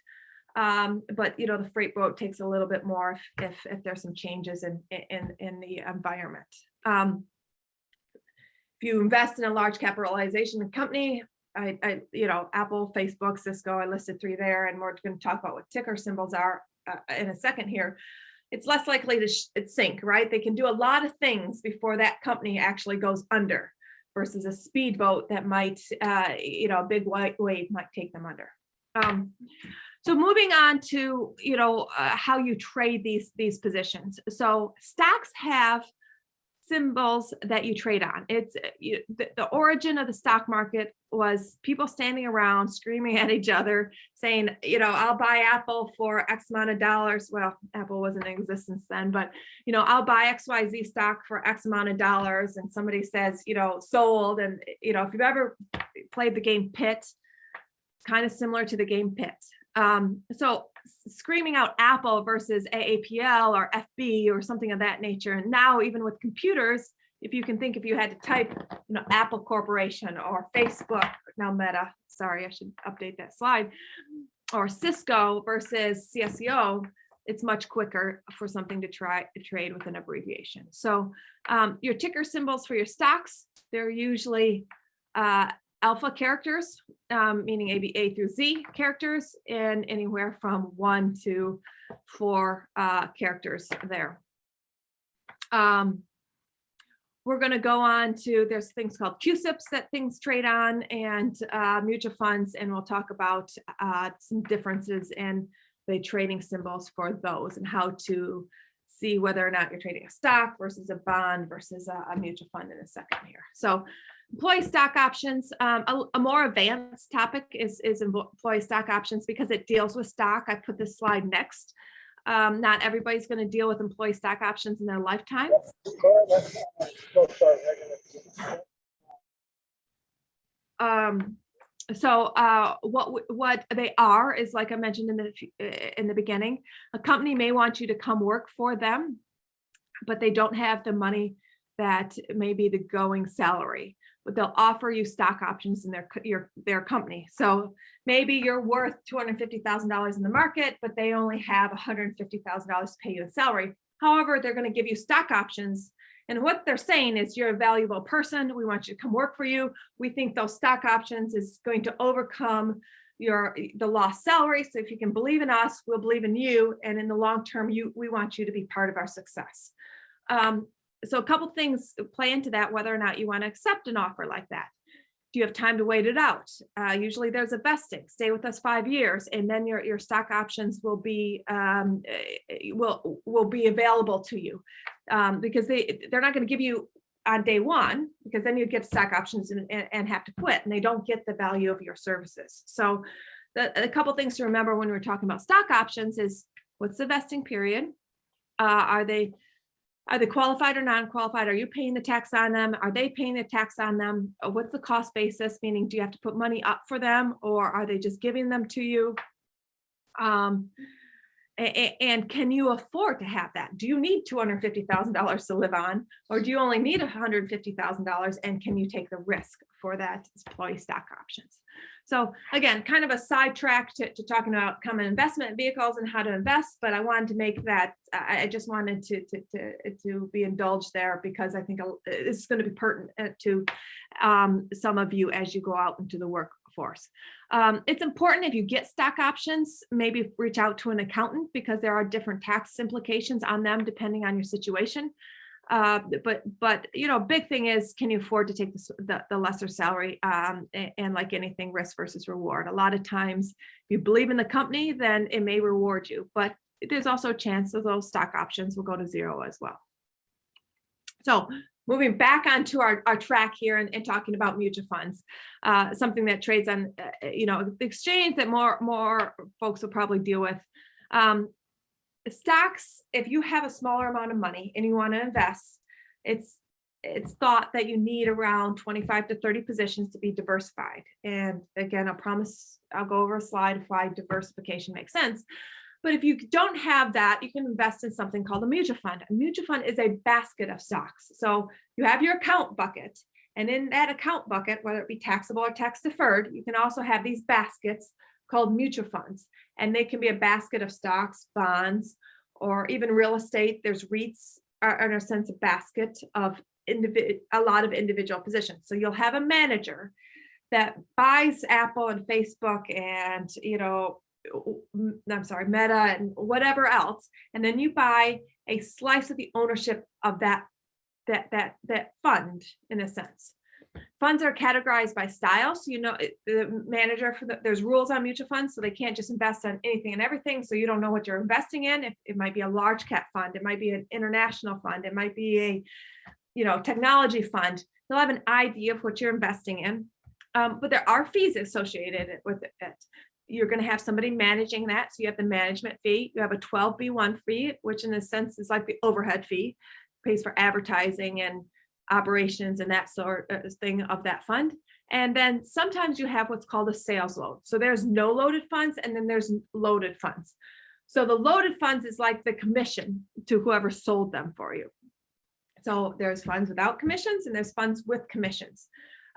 Um, but you know, the freight boat takes a little bit more if if there's some changes in in in the environment. Um, if you invest in a large capitalization company, I, I you know, Apple, Facebook, Cisco, I listed three there, and we're going to talk about what ticker symbols are uh, in a second here. It's less likely to sink, right? They can do a lot of things before that company actually goes under versus a speedboat that might, uh, you know, a big white wave might take them under. Um, so moving on to, you know, uh, how you trade these, these positions. So stocks have symbols that you trade on. It's uh, you, the, the origin of the stock market was people standing around screaming at each other saying, you know, I'll buy Apple for X amount of dollars. Well, Apple wasn't in existence then, but you know, I'll buy XYZ stock for X amount of dollars. And somebody says, you know, sold. And you know, if you've ever played the game Pit, kind of similar to the game Pit. Um, so screaming out Apple versus AAPL or FB or something of that nature. And now even with computers, if you can think if you had to type, you know, Apple Corporation or Facebook, now Meta, sorry, I should update that slide, or Cisco versus CSCO, it's much quicker for something to try to trade with an abbreviation. So um, your ticker symbols for your stocks, they're usually uh, alpha characters, um, meaning A, through Z characters, and anywhere from one to four uh, characters there. Um, we're going to go on to, there's things called CUSIPs that things trade on and uh, mutual funds, and we'll talk about uh, some differences in the trading symbols for those and how to see whether or not you're trading a stock versus a bond versus a, a mutual fund in a second here. So employee stock options, um, a, a, more advanced topic is, is employee stock options because it deals with stock. I put this slide next. Um, not everybody's going to deal with employee stock options in their lifetime. Um, so uh, what what they are is like I mentioned in the in the beginning, a company may want you to come work for them, but they don't have the money that may be the going salary they'll offer you stock options in their your their company. So maybe you're worth $250,000 in the market, but they only have $150,000 to pay you a salary. However, they're going to give you stock options. And what they're saying is you're a valuable person. We want you to come work for you. We think those stock options is going to overcome your the lost salary. So if you can believe in us, we'll believe in you. And in the long term, you we want you to be part of our success. Um, so a couple things play into that, whether or not you want to accept an offer like that. Do you have time to wait it out? Uh, usually there's a vesting, stay with us five years, and then your, your stock options will be um, eh, will will be available to you um, because they they're not going to give you on day one because then you'd get stock options and, and have to quit and they don't get the value of your services. So the, a couple things to remember when we're talking about stock options is what's the vesting period? Uh, are they are they qualified or non-qualified? Are you paying the tax on them? Are they paying the tax on them? Uh, What's the cost basis? Meaning, do you have to put money up for them or are they just giving them to you? Um, and can you afford to have that? Do you need $250,000 to live on, or do you only need $150,000 and can you take the risk for that employee stock options? So again, kind of a sidetrack to, to talking about common investment vehicles and how to invest, but I wanted to make that, I, I just wanted to, to, to, to be indulged there because I think it's going to be pertinent to um, some of you as you go out into the workforce. Um, it's important if you get stock options, maybe reach out to an accountant because there are different tax implications on them depending on your situation. Uh, but but you know, big thing is, can you afford to take the, the, the lesser salary? Um, and, and, like anything, risk versus reward. A lot of times, if you believe in the company, then it may reward you. But there's also a chance that those stock options will go to zero as well. So moving back onto our, our track here and, and talking about mutual funds, uh, something that trades on, uh, you know, the exchange that more more folks will probably deal with. Um, stocks, if you have a smaller amount of money and you want to invest, it's it's thought that you need around 25 to 30 positions to be diversified. And again, I promise I'll go over a slide why diversification makes sense. But if you don't have that, you can invest in something called a mutual fund. A mutual fund is a basket of stocks. So you have your account bucket. And in that account bucket, whether it be taxable or tax deferred, you can also have these baskets called mutual funds. And they can be a basket of stocks, bonds, or even real estate. There's REITs are in a sense a basket of a lot of individual positions. So you'll have a manager that buys Apple and Facebook and, you know, mm, I'm sorry, Meta and whatever else. And then you buy a slice of the ownership of that, that, that, that fund in a sense. Funds are categorized by style. So, you know, the manager for the, there's rules on mutual funds, so they can't just invest on anything and everything. So you don't know what you're investing in. If it might be a large cap fund, it might be an international fund, it might be a, you know, technology fund, They'll have an idea of what you're investing in. Um, but there are fees associated with it. You're gonna have somebody managing that, so you have the management fee, you have a twelve B one fee, which in a sense is like the overhead fee, pays for advertising and operations and that sort of thing of that fund. And then sometimes you have what's called a sales load. So there's no loaded funds and then there's loaded funds. So the loaded funds is like the commission to whoever sold them for you. So there's funds without commissions and there's funds with commissions.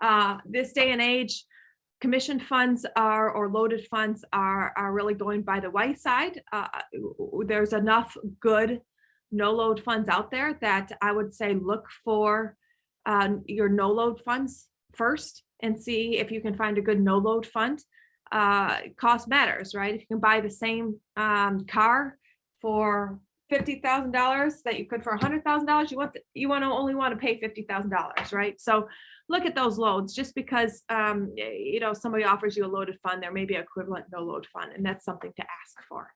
Uh, this day and age, commission funds are or loaded funds are are really going by the wayside. Uh, there's enough good no load funds out there that I would say look for uh, your no load funds first and see if you can find a good no load fund. Uh, cost matters, right? If you can buy the same um, car for fifty thousand dollars that you could for a hundred thousand dollars, you want the, you want to only want to pay fifty thousand dollars, right? So look at those loads. Just because um, you know somebody offers you a loaded fund, there may be equivalent no load fund, and that's something to ask for.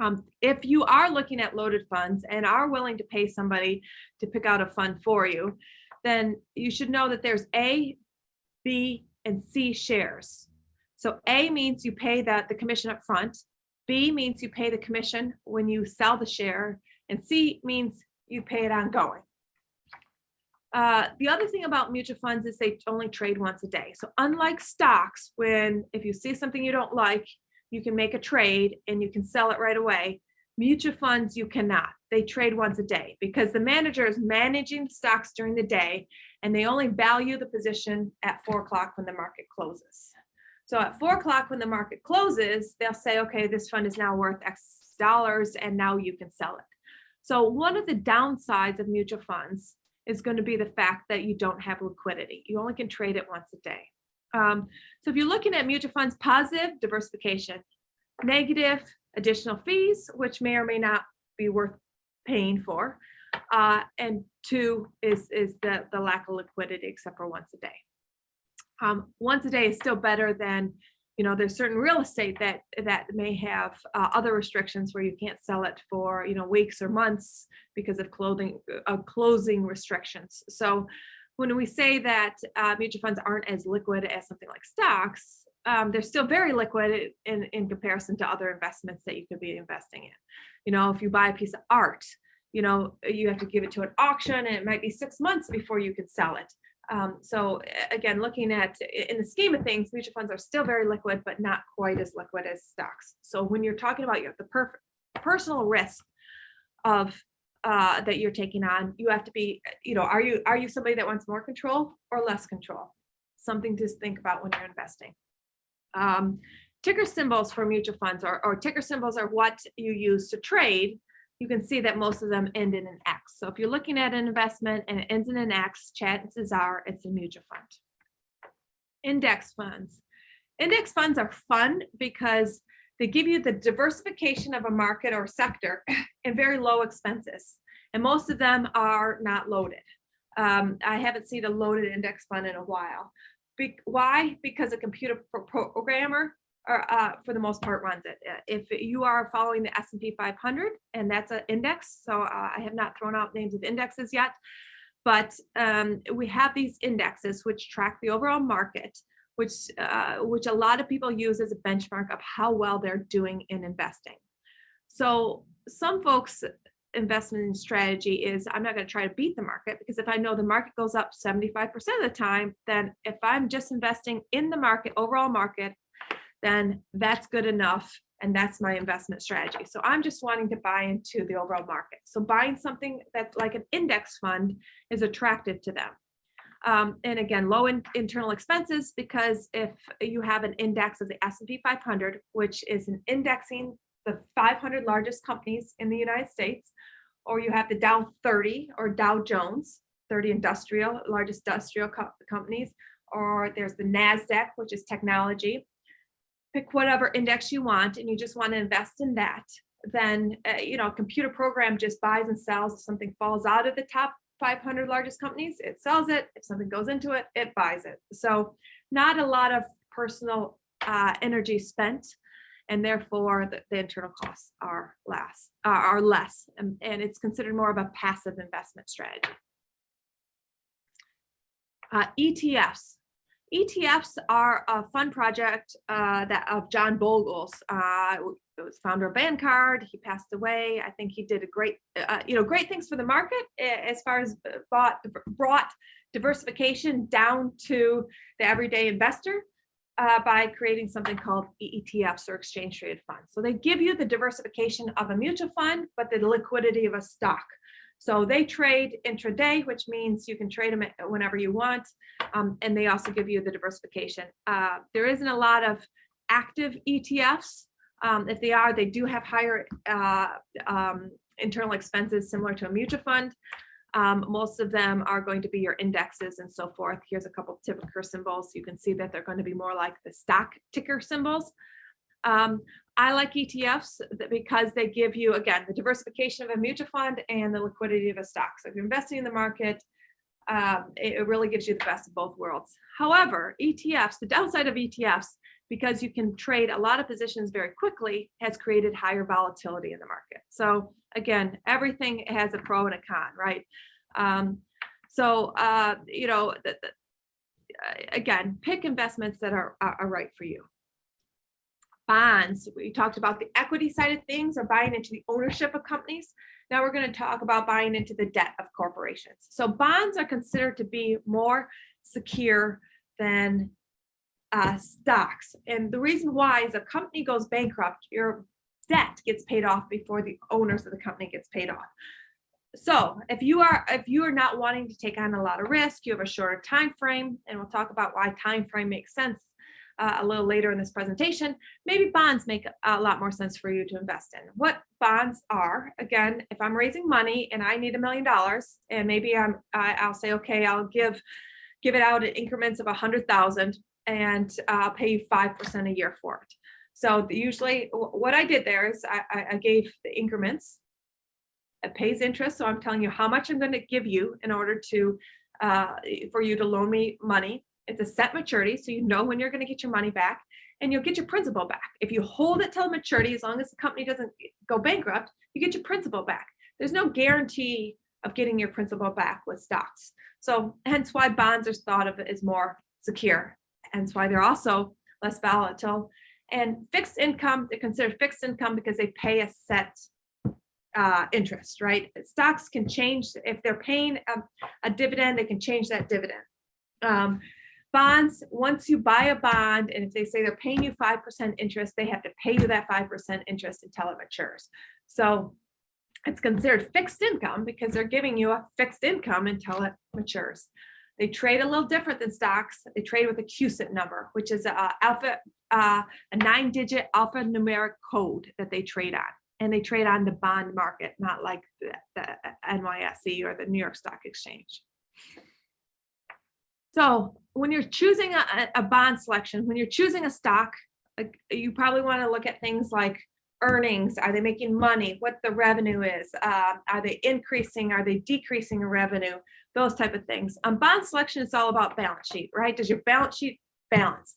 Um, if you are looking at loaded funds and are willing to pay somebody to pick out a fund for you, then you should know that there's A, B, and C shares. So A means you pay that the commission up front. B means you pay the commission when you sell the share, and C means you pay it ongoing. Uh, the other thing about mutual funds is they only trade once a day. So unlike stocks, when if you see something you don't like, you can make a trade and you can sell it right away. Mutual funds, you cannot. They trade once a day because the manager is managing stocks during the day and they only value the position at four o'clock when the market closes. So at four o'clock when the market closes, they'll say, okay, this fund is now worth X dollars and now you can sell it. So one of the downsides of mutual funds is going to be the fact that you don't have liquidity. You only can trade it once a day. Um, so if you're looking at mutual funds, positive diversification, negative additional fees, which may or may not be worth paying for. Uh, and two is, is the, the lack of liquidity except for once a day. Um, once a day is still better than, you know, there's certain real estate that that may have uh, other restrictions where you can't sell it for, you know, weeks or months because of clothing, uh, closing restrictions. So when we say that uh, mutual funds aren't as liquid as something like stocks, um, they're still very liquid in, in comparison to other investments that you could be investing in. You know, if you buy a piece of art, you know, you have to give it to an auction and it might be six months before you can sell it. Um, so again, looking at in the scheme of things, mutual funds are still very liquid, but not quite as liquid as stocks. So when you're talking about your, the per personal risk of uh, that you're taking on, you have to be, you know, are you are you somebody that wants more control or less control? Something to think about when you're investing. Um, ticker symbols for mutual funds or, or ticker symbols are what you use to trade you can see that most of them end in an X. So if you're looking at an investment and it ends in an X, chances are it's a mutual fund. Index funds. Index funds are fun because they give you the diversification of a market or sector and very low expenses. And most of them are not loaded. Um, I haven't seen a loaded index fund in a while. Be why? Because a computer programmer or uh, for the most part runs it. Uh, if you are following the S&P 500 and that's an index, so uh, I have not thrown out names of indexes yet, but um, we have these indexes which track the overall market, which uh, which a lot of people use as a benchmark of how well they're doing in investing. So some folks investment strategy is I'm not going to try to beat the market because if I know the market goes up 75% of the time, then if I'm just investing in the market, overall market, then that's good enough. And that's my investment strategy. So I'm just wanting to buy into the overall market. So buying something that's like an index fund is attractive to them. Um, and again, low in, internal expenses because if you have an index of the S&P 500, which is an indexing the 500 largest companies in the United States, or you have the Dow 30 or Dow Jones, 30 industrial, largest industrial co companies, or there's the NASDAQ, which is technology, pick whatever index you want and you just want to invest in that, then, uh, you know, computer program just buys and sells. If something falls out of the top 500 largest companies, it sells it. If something goes into it, it buys it. So not a lot of personal uh, energy spent and therefore the, the, internal costs are less uh, are less and, and, it's considered more of a passive investment strategy uh, ETFs ETFs are a fun project uh, that of John Bogle's. Uh, it was founder of Vanguard. He passed away. I think he did a great, uh, you know, great things for the market as far as bought, brought diversification down to the everyday investor uh, by creating something called ETFs or exchange traded funds. So they give you the diversification of a mutual fund, but the liquidity of a stock. So they trade intraday, which means you can trade them whenever you want. Um, and they also give you the diversification. Uh, there isn't a lot of active ETFs. Um, if they are, they do have higher uh, um, internal expenses similar to a mutual fund. Um, most of them are going to be your indexes and so forth. Here's a couple ticker symbols. You can see that they're going to be more like the stock ticker symbols. Um, I like ETFs because they give you, again, the diversification of a mutual fund and the liquidity of a stock. So if you're investing in the market, um, it, really gives you the best of both worlds. However, ETFs, the downside of ETFs, because you can trade a lot of positions very quickly, has created higher volatility in the market. So again, everything has a pro and a con, right? Um, so, uh, you know, the, the, again, pick investments that are, are, are right for you bonds. We talked about the equity side of things or buying into the ownership of companies. Now we're going to talk about buying into the debt of corporations. So bonds are considered to be more secure than uh, stocks. And the reason why is a company goes bankrupt, your debt gets paid off before the owners of the company gets paid off. So if you are if you are not wanting to take on a lot of risk, you have a shorter time frame, and we'll talk about why time frame makes sense uh, a little later in this presentation, maybe bonds make a lot more sense for you to invest in. What bonds are, again, if I'm raising money and I need a million dollars and maybe I'm, I'll say, okay, I'll give, give it out in increments of a hundred thousand and I'll pay you 5% a year for it. So usually what I did there is I, I gave the increments it pays interest. So I'm telling you how much I'm going to give you in order to uh, for you to loan me money. It's a set maturity, so you know when you're going to get your money back and you'll get your principal back. If you hold it till maturity, as long as the company doesn't go bankrupt, you get your principal back. There's no guarantee of getting your principal back with stocks. So hence why bonds are thought of as more secure. Hence why they're also less volatile. And fixed income, they're considered fixed income because they pay a set uh, interest, right? Stocks can change, if they're paying a, a dividend, they can change that dividend. Um, Bonds, once you buy a bond and if they say they're paying you 5% interest, they have to pay you that 5% interest until it matures. So it's considered fixed income because they're giving you a fixed income until it matures. They trade a little different than stocks. They trade with a CUSIP number, which is a alpha, uh, a nine digit alphanumeric code that they trade on. And they trade on the bond market, not like the, the NYSE or the New York Stock Exchange. So when you're choosing a, a bond selection, when you're choosing a stock, like, you probably want to look at things like earnings. Are they making money? What the revenue is? Uh, are they increasing? Are they decreasing in revenue? Those type of things. On bond selection, it's all about balance sheet, right? Does your balance sheet balance?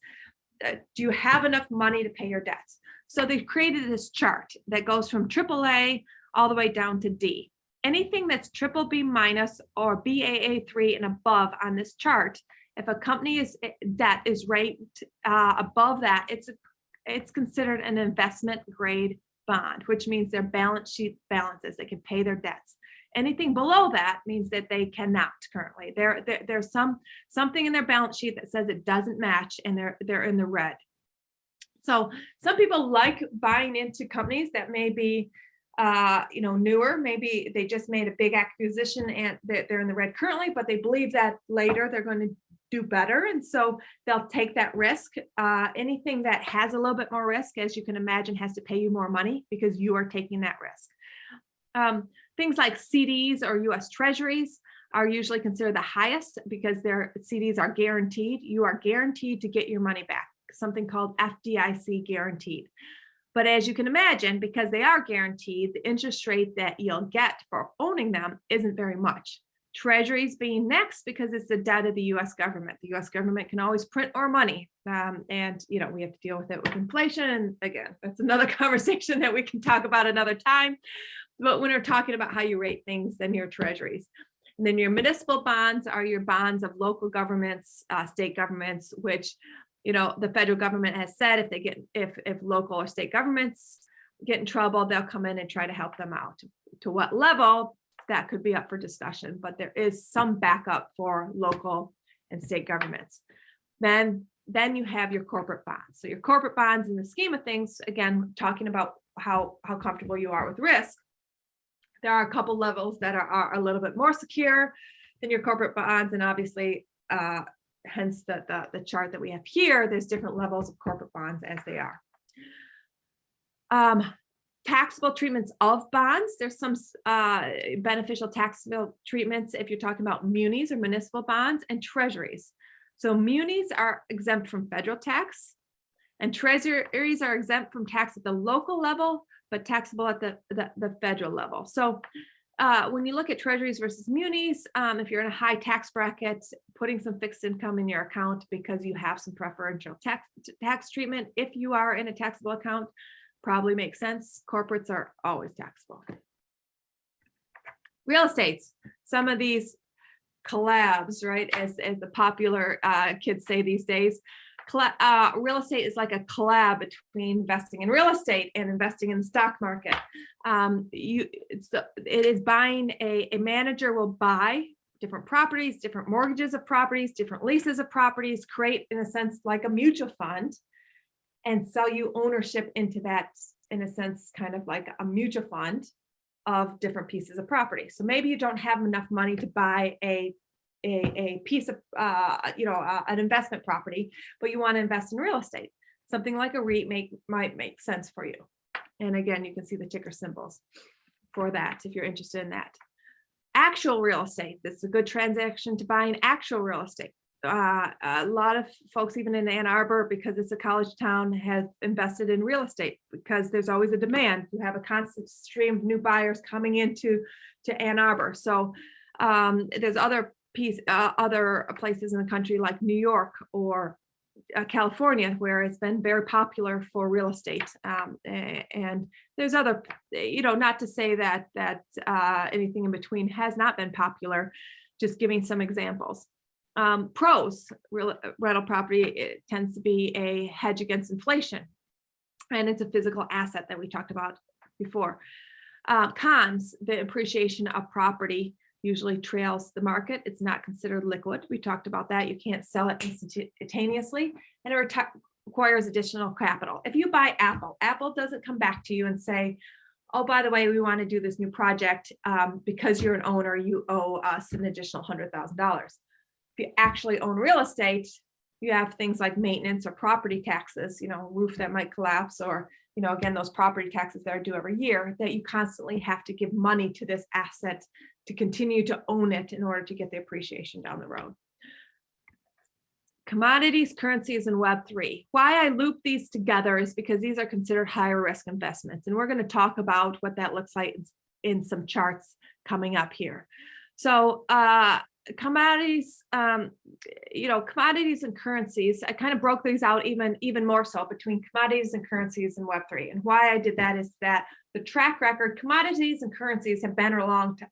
Uh, do you have enough money to pay your debts? So they've created this chart that goes from AAA all the way down to D anything that's triple B minus or Baa3 and above on this chart, if a company is eh, debt is ranked uh, above that, it's it's considered an investment grade bond, which means their balance sheet balances, they can pay their debts. Anything below that means that they cannot currently. There, there, there's some something in their balance sheet that says it doesn't match and they're they're in the red. So some people like buying into companies that may be uh, you know, newer, maybe they just made a big acquisition and they're in the red currently, but they believe that later they're going to do better. And so they'll take that risk. Uh, anything that has a little bit more risk, as you can imagine, has to pay you more money because you are taking that risk. Um, things like CDs or US treasuries are usually considered the highest because their CDs are guaranteed. You are guaranteed to get your money back, something called FDIC guaranteed. But as you can imagine, because they are guaranteed, the interest rate that you'll get for owning them isn't very much. Treasuries being next because it's the debt of the US government. The US government can always print more money. Um, and, you know, we have to deal with it with inflation. And again, that's another conversation that we can talk about another time. But when we're talking about how you rate things, then your treasuries. And then your municipal bonds are your bonds of local governments, uh, state governments, which, you know, the federal government has said if they get, if, if local or state governments get in trouble, they'll come in and try to help them out. To what level, that could be up for discussion, but there is some backup for local and state governments. Then, then you have your corporate bonds. So your corporate bonds in the scheme of things, again, talking about how, how comfortable you are with risk. There are a couple levels that are, are a little bit more secure than your corporate bonds. And obviously, uh, hence the, the, the chart that we have here, there's different levels of corporate bonds as they are. Um, taxable treatments of bonds. There's some uh, beneficial taxable treatments if you're talking about munis or municipal bonds and treasuries. So munis are exempt from federal tax and treasuries are exempt from tax at the local level, but taxable at the, the, the federal level. So uh, when you look at treasuries versus munis, um, if you're in a high tax bracket, putting some fixed income in your account because you have some preferential tax, tax treatment, if you are in a taxable account, probably makes sense. Corporates are always taxable. Real estates, some of these collabs, right, as, as the popular uh, kids say these days, uh, real estate is like a collab between investing in real estate and investing in the stock market. Um, you, it's the, it is buying a, a manager will buy different properties, different mortgages of properties, different leases of properties, create in a sense like a mutual fund and sell you ownership into that, in a sense, kind of like a mutual fund of different pieces of property. So maybe you don't have enough money to buy a a, a piece of, uh, you know, uh, an investment property, but you want to invest in real estate. Something like a REIT make, might make sense for you. And again, you can see the ticker symbols for that if you're interested in that. Actual real estate, this is a good transaction to buy an actual real estate. Uh, a lot of folks, even in Ann Arbor, because it's a college town, have invested in real estate because there's always a demand. You have a constant stream of new buyers coming into to Ann Arbor. So um, there's other piece, uh, other places in the country like New York or uh, California, where it's been very popular for real estate. Um, and there's other, you know, not to say that that uh, anything in between has not been popular, just giving some examples. Um, pros, real, uh, rental property it tends to be a hedge against inflation. And it's a physical asset that we talked about before. Uh, cons, the appreciation of property usually trails the market. It's not considered liquid. We talked about that. You can't sell it instantaneously and it requires additional capital. If you buy Apple, Apple doesn't come back to you and say, oh, by the way, we want to do this new project um, because you're an owner, you owe us an additional $100,000 if you actually own real estate, you have things like maintenance or property taxes, you know, roof that might collapse or, you know, again, those property taxes that are due every year that you constantly have to give money to this asset to continue to own it in order to get the appreciation down the road. Commodities, currencies, and Web3. Why I loop these together is because these are considered higher risk investments. And we're going to talk about what that looks like in some charts coming up here. So uh, commodities, um, you know, commodities and currencies, I kind of broke these out even, even more so between commodities and currencies and Web3. And why I did that is that the track record, commodities and currencies have been around,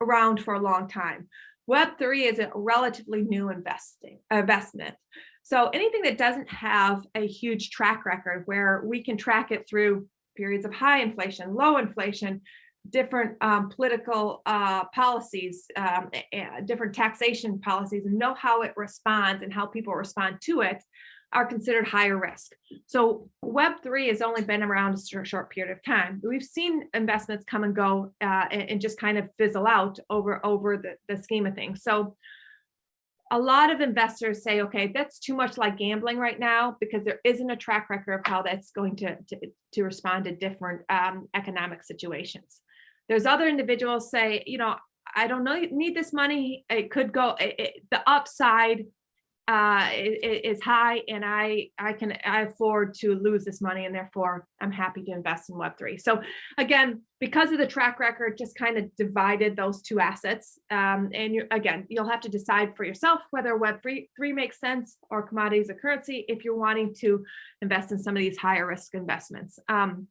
around for a long time. Web3 is a relatively new investing investment. So anything that doesn't have a huge track record where we can track it through periods of high inflation, low inflation, different um, political uh, policies, um, different taxation policies, and know how it responds and how people respond to it are considered higher risk. So Web3 has only been around a short period of time. We've seen investments come and go uh, and, and, just kind of fizzle out over, over the, the scheme of things. So a lot of investors say, okay, that's too much like gambling right now because there isn't a track record of how that's going to, to, to respond to different um, economic situations. There's other individuals say, you know, I don't know, need this money. It could go, it, it, the upside uh, is high and I, I can I afford to lose this money and therefore I'm happy to invest in Web3. So again, because of the track record, just kind of divided those two assets. Um, and you, again, you'll have to decide for yourself whether Web3 three makes sense or commodities or currency if you're wanting to invest in some of these higher risk investments. Um,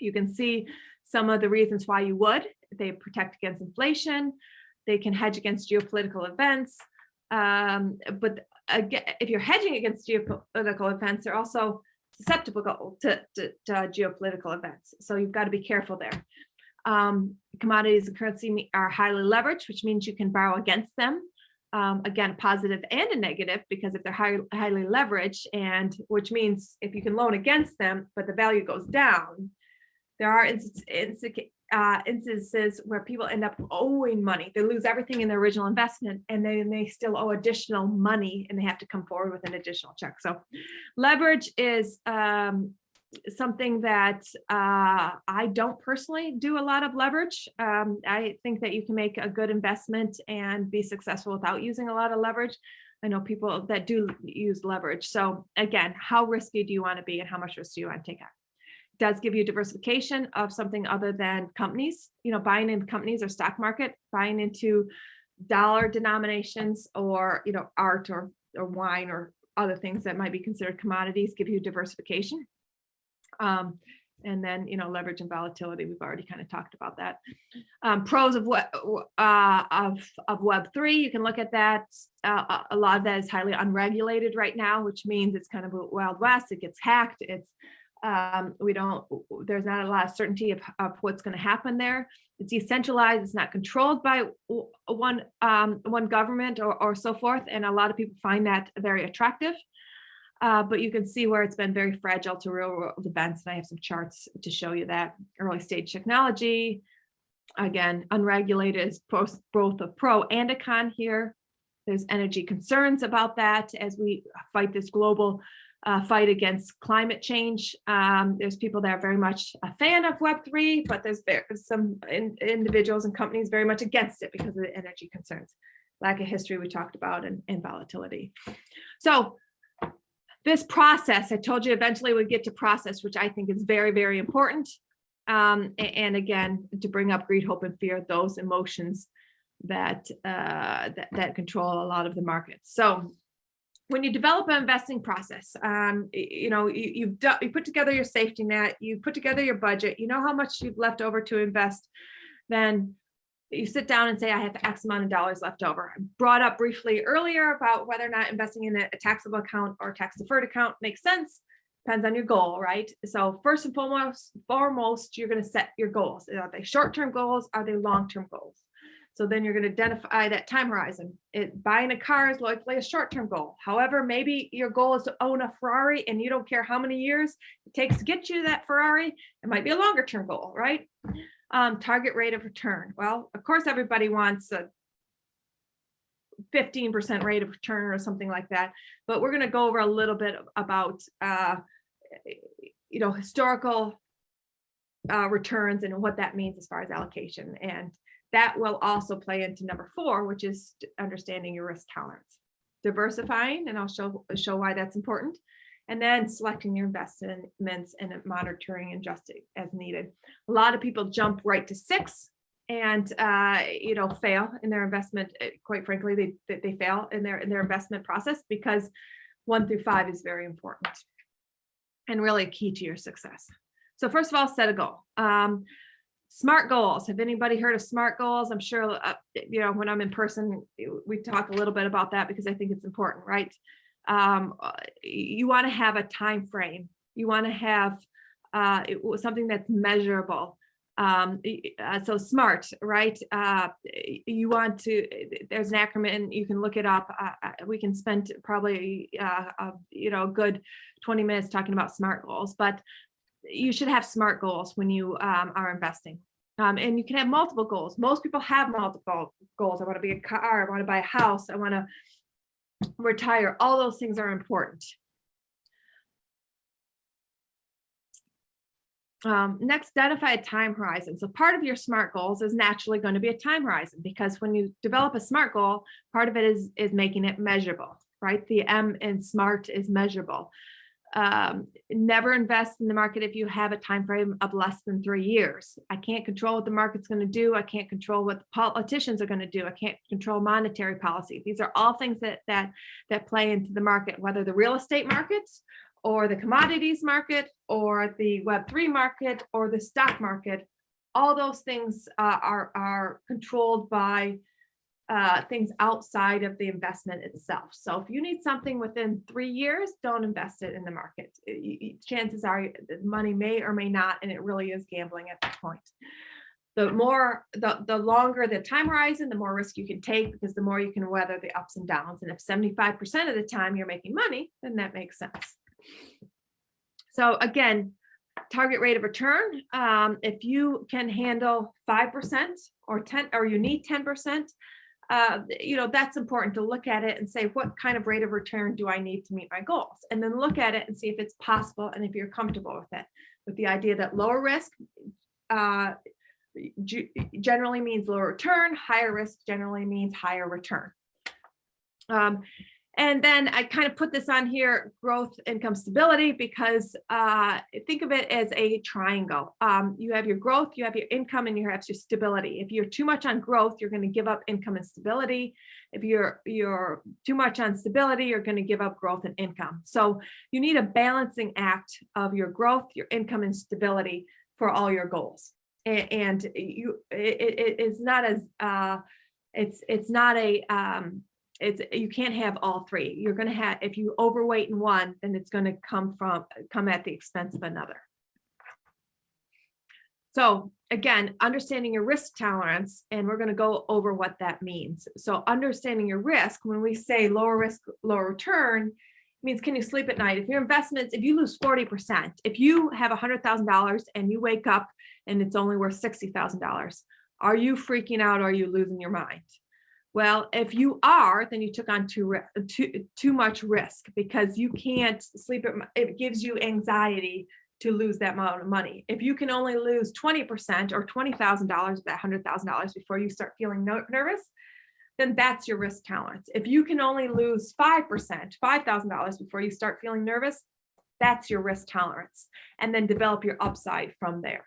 you can see some of the reasons why you would. They protect against inflation. They can hedge against geopolitical events. Um, but again, if you're hedging against geopolitical events, they're also susceptible to, to, to geopolitical events. So you've got to be careful there. Um, commodities and currency are highly leveraged, which means you can borrow against them. Um, again, positive and a negative, because if they're high, highly leveraged and which means if you can loan against them, but the value goes down, there are instances, uh, instances where people end up owing money. They lose everything in their original investment and then they still owe additional money and they have to come forward with an additional check. So leverage is um, something that uh, I don't personally do a lot of leverage. Um, I think that you can make a good investment and be successful without using a lot of leverage. I know people that do use leverage. So again, how risky do you want to be and how much risk do you want to take? Does give you diversification of something other than companies, you know, buying in companies or stock market, buying into dollar denominations or, you know, art or, or wine or other things that might be considered commodities give you diversification. Um, and then, you know, leverage and volatility, we've already kind of talked about that. Um, pros of what uh, of, of Web3, you can look at that. Uh, a lot of that is highly unregulated right now, which means it's kind of a wild west, it gets hacked, it's um, we don't, there's not a lot of certainty of, of what's going to happen there. It's decentralized, it's not controlled by one, um, one government or, or so forth. And a lot of people find that very attractive. Uh, but you can see where it's been very fragile to real world events. And I have some charts to show you that early stage technology, again, unregulated is both, both a pro and a con here. There's energy concerns about that as we fight this global uh, fight against climate change. Um, there's people that are very much a fan of Web3, but there's some in, individuals and companies very much against it because of the energy concerns, lack of history we talked about and, and volatility. So this process, I told you eventually we'd get to process, which I think is very, very important. Um, and, and again, to bring up greed, hope, and fear, those emotions that, uh, that, that control a lot of the markets. So when you develop an investing process, um, you know, you, you've done, you put together your safety net, you put together your budget, you know how much you've left over to invest, then you sit down and say, I have X amount of dollars left over. I brought up briefly earlier about whether or not investing in a, taxable account or tax deferred account makes sense. Depends on your goal, right? So first and foremost, foremost, you're going to set your goals. Are they short-term goals? Are they long-term goals? So then you're going to identify that time horizon. It, buying a car is likely a short-term goal. However, maybe your goal is to own a Ferrari and you don't care how many years it takes to get you that Ferrari. It might be a longer term goal, right? Um, target rate of return. Well, of course, everybody wants a 15% rate of return or something like that. But we're going to go over a little bit about, uh, you know, historical uh, returns and what that means as far as allocation. And that will also play into number four, which is understanding your risk tolerance. Diversifying, and I'll show, show why that's important. And then selecting your investments and monitoring and adjusting as needed. A lot of people jump right to six and uh, you know fail in their investment. Eh, quite frankly, they they fail in their in their investment process because one through five is very important and really key to your success. So first of all, set a goal. Um, SMART goals. Have anybody heard of SMART goals? I'm sure, uh, you know, when I'm in person, we talk a little bit about that because I think it's important, right? Um, uh, you want to have a time frame. You want to have uh, it, something that's measurable. Um, uh, so SMART, right? Uh, you want to, there's an acronym, you can look it up. Uh, we can spend probably, you know, a good 20 minutes talking about SMART goals, but you should have SMART goals when you um, are investing. Um, and you can have multiple goals. Most people have multiple goals. I want to be a car, I want to buy a house, I want to retire. All those things are important. Um, next, identify a time horizon. So part of your SMART goals is naturally going to be a time horizon because when you develop a SMART goal, part of it is, is making it measurable, right? The M in SMART is measurable um, never invest in the market if you have a time frame of less than three years. I can't control what the market's going to do. I can't control what the politicians are going to do. I can't control monetary policy. These are all things that that that play into the market, whether the real estate markets or the commodities market or the Web3 market or the stock market. All those things uh, are, are controlled by uh, things outside of the investment itself. So if you need something within three years, don't invest it in the market. Y- y- Chances are the money may or may not, and it really is gambling at that point. The more, the, the longer the time horizon, the more risk you can take because the more you can weather the ups and downs. And if seventy-five percent of the time you're making money, then that makes sense. So again, target rate of return, um, if you can handle five percent or ten, or you need ten percent, uh, you know, that's important to look at it and say, what kind of rate of return do I need to meet my goals? And then look at it and see if it's possible and if you're comfortable with it. With the idea that lower risk uh, generally means lower return, higher risk generally means higher return. Um, and then I kind of put this on here, growth, income, stability, because uh, think of it as a triangle. Um, you have your growth, you have your income, and you have your stability. If you're too much on growth, you're going to give up income and stability. If you're you're too much on stability, you're going to give up growth and income. So you need a balancing act of your growth, your income, and stability for all your goals. A- And you, it, it- it is not as uh, it's it's not a um, it's you can't have all three. You're gonna have if you overweight in one, then it's gonna come from come at the expense of another. So again, understanding your risk tolerance, and we're gonna go over what that means. So understanding your risk, when we say lower risk, lower return, means can you sleep at night? If your investments, if you lose forty percent, if you have a hundred thousand dollars and you wake up and it's only worth sixty thousand dollars, are you freaking out? Or are you losing your mind? Well, if you are, then you took on too, too, too much risk because you can't sleep at, it gives you anxiety to lose that amount of money. If you can only lose twenty percent or twenty thousand dollars of that hundred thousand dollars before you start feeling nervous, then that's your risk tolerance. If you can only lose five percent, five thousand dollars before you start feeling nervous, that's your risk tolerance. And then develop your upside from there.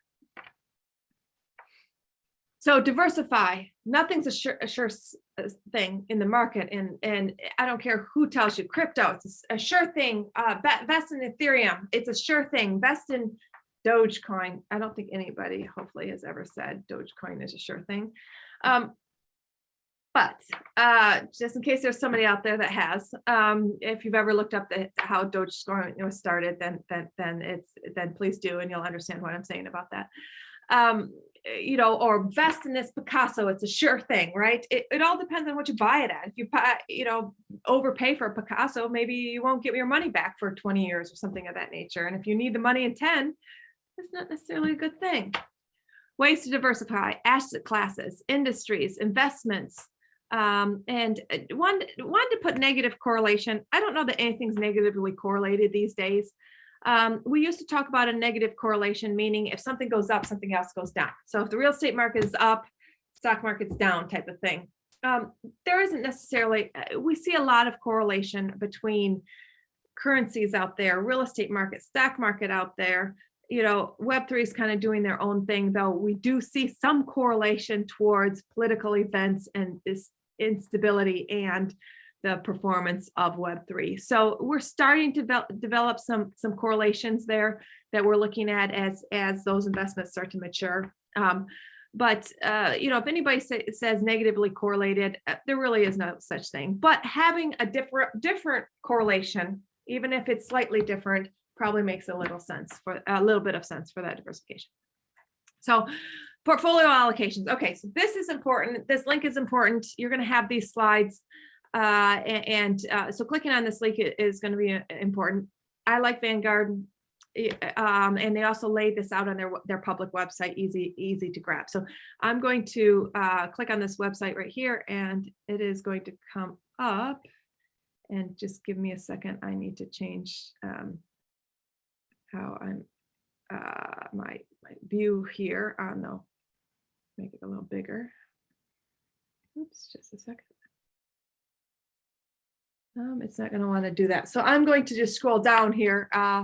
So diversify, nothing's a sure, a sure thing in the market and, and I don't care who tells you crypto, it's a sure thing. Uh, invest in Ethereum, it's a sure thing. Invest in Dogecoin. I don't think anybody hopefully has ever said Dogecoin is a sure thing. Um, but uh, just in case there's somebody out there that has, um, if you've ever looked up the, how Dogecoin was started, then then then it's then please do, and you'll understand what I'm saying about that. Um, you know, or invest in this Picasso, it's a sure thing, right? It, it all depends on what you buy it at. If you buy, you know, overpay for a Picasso, maybe you won't get your money back for 20 years or something of that nature. And if you need the money in 10, it's not necessarily a good thing. Ways to diversify, asset classes, industries, investments, um, and uh, one, one to put negative correlation. I don't know that anything's negatively correlated these days. Um, we used to talk about a negative correlation, meaning if something goes up, something else goes down. So if the real estate market is up, stock market's down type of thing. Um, there isn't necessarily, uh, we see a lot of correlation between currencies out there, real estate market, stock market out there. You know, Web3 is kind of doing their own thing, though we do see some correlation towards political events and this instability and the performance of Web3. So we're starting to develop, some, some correlations there that we're looking at as, as those investments start to mature. Um, but, uh, you know, if anybody say, says negatively correlated, uh, there really is no such thing. But having a different, different correlation, even if it's slightly different, probably makes a little sense for, a little bit of sense for that diversification. So portfolio allocations. Okay, so this is important. This link is important. You're going to have these slides. Uh, and uh, so clicking on this link is going to be uh, important. I like Vanguard. Um, and they also laid this out on their, their public website, easy, easy to grab. So I'm going to uh, click on this website right here and it is going to come up. And just give me a second. I need to change um, how I'm uh, my, my view here on the, make it a little bigger. Oops, just a second. Um, it's not gonna wanna do that. So I'm going to just scroll down here. Uh,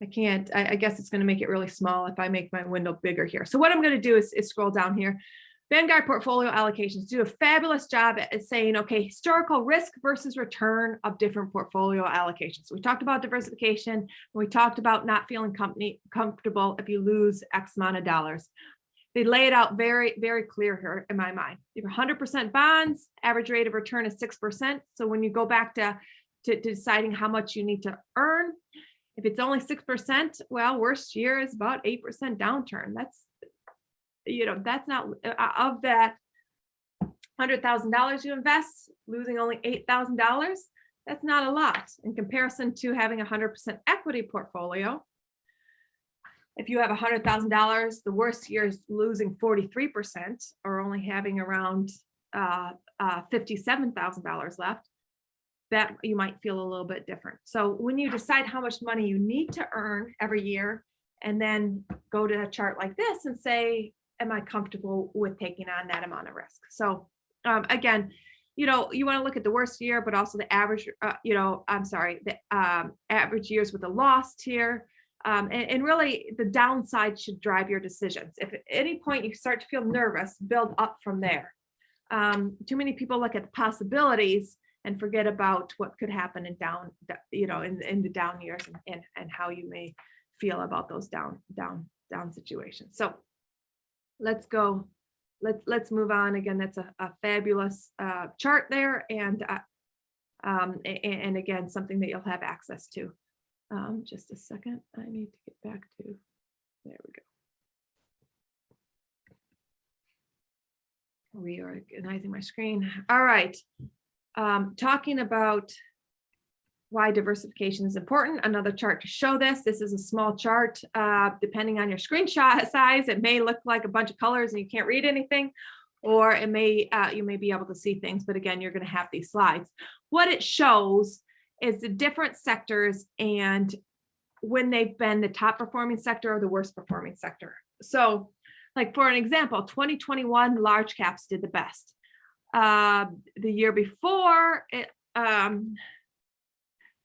I can't, I, I guess it's gonna make it really small if I make my window bigger here. So what I'm gonna do is, is scroll down here. Vanguard portfolio allocations do a fabulous job at at saying, okay, historical risk versus return of different portfolio allocations. We talked about diversification. We talked about not feeling company comfortable if you lose X amount of dollars. They lay it out very, very clear here in my mind. You have hundred percent bonds, average rate of return is six percent. So when you go back to, to to deciding how much you need to earn, if it's only six percent, well, worst year is about eight percent downturn. That's, you know, that's not, uh, of that hundred thousand dollars you invest, losing only eight thousand dollars, that's not a lot in comparison to having a hundred percent equity portfolio. If you have a hundred thousand dollars, the worst year is losing forty-three percent or only having around uh, uh, fifty-seven thousand dollars left. That you might feel a little bit different. So when you decide how much money you need to earn every year, and then go to a chart like this and say, am I comfortable with taking on that amount of risk? So um, again, you know, you want to look at the worst year, but also the average, uh, you know, I'm sorry, the um, average years with a loss here. Um, and, and really the downside should drive your decisions. If at any point you start to feel nervous, build up from there. Um, too many people look at the possibilities and forget about what could happen in down, you know, in, in the down years and, and, and how you may feel about those down, down, down situations. So let's go let's let's move on again that's a, a fabulous uh, chart there and uh, um, and, and again something that you'll have access to um, just a second I need to get back to there we go reorganizing my screen all right um, talking about why diversification is important. Another chart to show this. This is a small chart. Uh, depending on your screenshot size, it may look like a bunch of colors and you can't read anything, or it may uh, you may be able to see things. But again, you're going to have these slides. What it shows is the different sectors and when they've been the top performing sector or the worst performing sector. So like for an example, 2021 large caps did the best. Uh, the year before, it, um,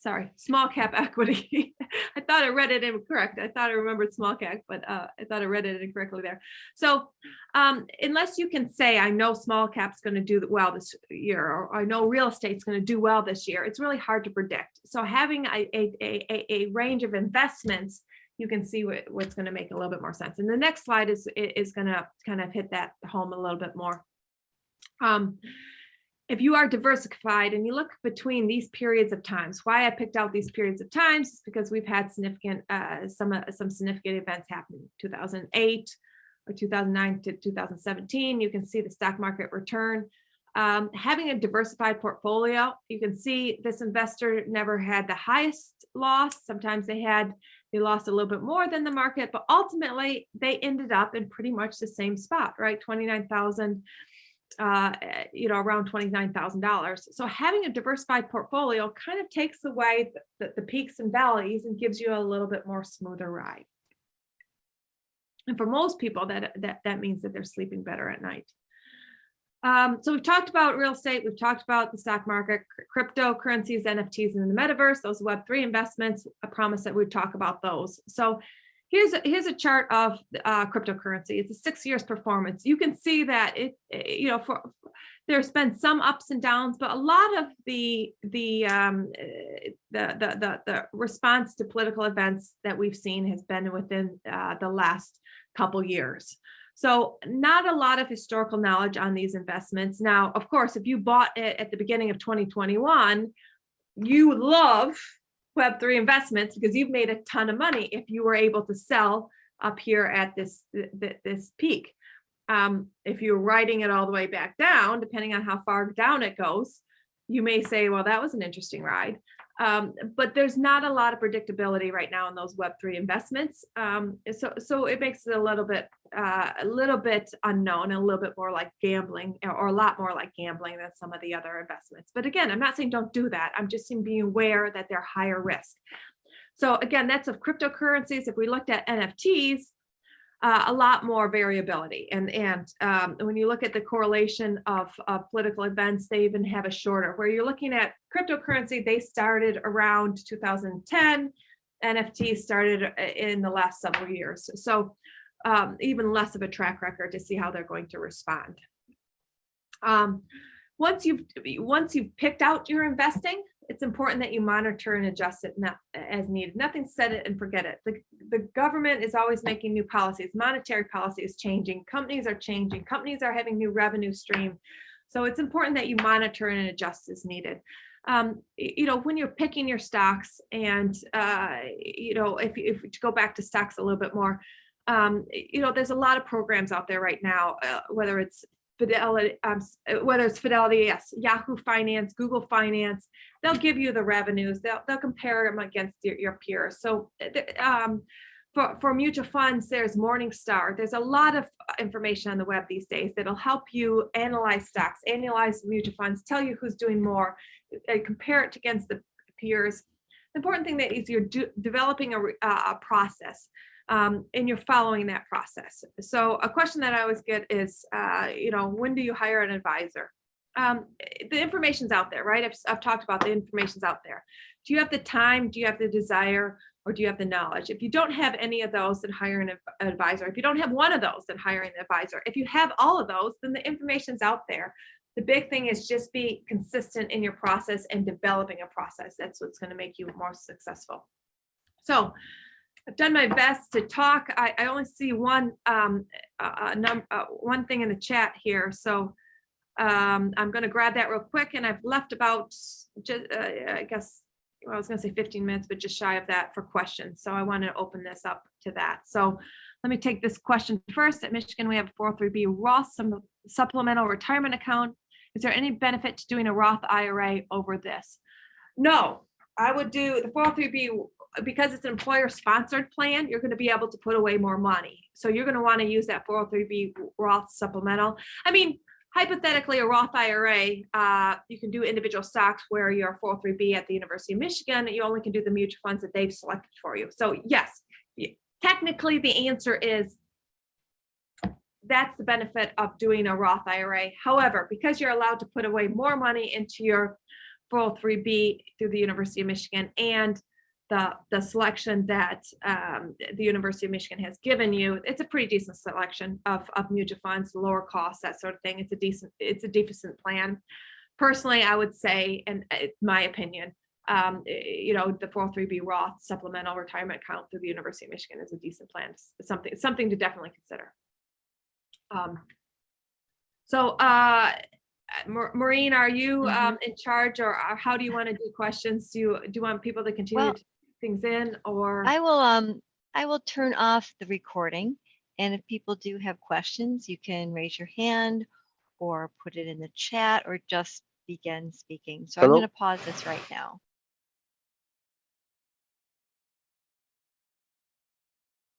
sorry, small cap equity. I thought I read it incorrect. I thought I remembered small cap, but uh, I thought I read it incorrectly there. So um, unless you can say, I know small cap's going to do well this year, or I know real estate's going to do well this year, it's really hard to predict. So having a, a, a, a range of investments, you can see what, what's going to make a little bit more sense. And the next slide is, is going to kind of hit that home a little bit more. Um, if you are diversified and you look between these periods of times, why I picked out these periods of times is because we've had significant, uh, some, uh, some significant events happening. 2008 or 2009 to 2017. You can see the stock market return. Um, having a diversified portfolio, you can see this investor never had the highest loss. Sometimes they had, they lost a little bit more than the market, but ultimately they ended up in pretty much the same spot, right? 29,000 uh, eh, you know, around $29,000. So having a diversified portfolio kind of takes away the, the, the peaks and valleys and gives you a little bit more smoother ride. And for most people, that, that, that means that they're sleeping better at night. Um, so we've talked about real estate, we've talked about the stock market, cryptocurrencies, NFTs, and the metaverse, those Web3 investments. I promise that we'd talk about those. So Here's a, here's a chart of uh, cryptocurrency. It's a six years performance. You can see that it, eh, you know, for there's been some ups and downs, but a lot of the the um, eh, the, the the the response to political events that we've seen has been within uh, the last couple years. So not a lot of historical knowledge on these investments. Now, of course, if you bought it at the beginning of 2021, you love Web3 investments because you've made a ton of money if you were able to sell up here at this, this peak. Um, if you're writing it all the way back down, depending on how far down it goes, you may say, well, that was an interesting ride. Um, but there's not a lot of predictability right now in those Web3 investments. Um, so, so it makes it a little bit, uh, a little bit unknown, a little bit more like gambling or a lot more like gambling than some of the other investments. But again, I'm not saying don't do that. I'm just saying being aware that they're higher risk. So again, that's of cryptocurrencies. If we looked at NFTs, uh, a lot more variability. And, and um, when you look at the correlation of, political events, they even have a shorter, where you're looking at cryptocurrency, they started around 2010, NFT started uh, in the last several years. So um, even less of a track record to see how they're going to respond. Um, once you've once you've picked out your investing, it's important that you monitor and adjust it not as needed. Nothing set it and forget it. The, the government is always making new policies. Monetary policy is changing. Companies are changing. Companies are having new revenue stream. So it's important that you monitor and adjust as needed. Um, you know, when you're picking your stocks and, uh, you know, if, if we go back to stocks a little bit more, um, you know, there's a lot of programs out there right now, uh, whether it's Fidelity, um, whether it's Fidelity, yes, Yahoo Finance, Google Finance, they'll give you the revenues, they'll, they'll compare them against your, your peers. So, uh, um, for, for mutual funds, there's Morningstar. There's a lot of uh, information on the web these days that'll help you analyze stocks, analyze mutual funds, tell you who's doing more, compare it against the peers. The important thing that is you're developing a, a process um, and you're following that process. So a question that I always get is, uh, you know, when do you hire an advisor? Um, the information's out there, right? I've, I've talked about the information's out there. Do you have the time? Do you have the desire? Or do you have the knowledge? If you don't have any of those, then hire an advisor. If you don't have one of those, then hire an advisor. If you have all of those, then the information's out there. The big thing is just be consistent in your process and developing a process. That's what's going to make you more successful. So I've done my best to talk. I, I only see one, um, uh, num, uh, one thing in the chat here. So, um, I'm gonna grab that real quick and I've left about, just, uh, I guess, well, I was gonna say fifteen minutes, but just shy of that for questions. So I want to open this up to that. So let me take this question first. At Michigan, we have a four oh three B Roth some supplemental retirement account. Is there any benefit to doing a Roth IRA over this? No, I would do the four oh three B because it's an employer sponsored plan, you're gonna be able to put away more money. So you're gonna wanna use that four oh three B Roth supplemental. I mean, hypothetically, a Roth IRA, uh, you can do individual stocks where you're four oh three B at the University of Michigan, you only can do the mutual funds that they've selected for you. So yes, technically, the answer is that's the benefit of doing a Roth IRA. However, because you're allowed to put away more money into your 403B through the University of Michigan and the, the selection that um, the University of Michigan has given you, it's a pretty decent selection of, of mutual funds, lower costs, that sort of thing. It's a decent, it's a decent plan. Personally, I would say, and my opinion, um, eh, you know, the 403B Roth supplemental retirement account through the University of Michigan is a decent plan. It's something, something to definitely consider. Um, so, uh, Ma- Maureen, are you Mhm. um, in charge or or how do you want to do questions? Do you, do you want people to continue Well, to type things in or? I will, um, I will turn off the recording. And if people do have questions, you can raise your hand or put it in the chat or just begin speaking. So I'm going to pause this right now.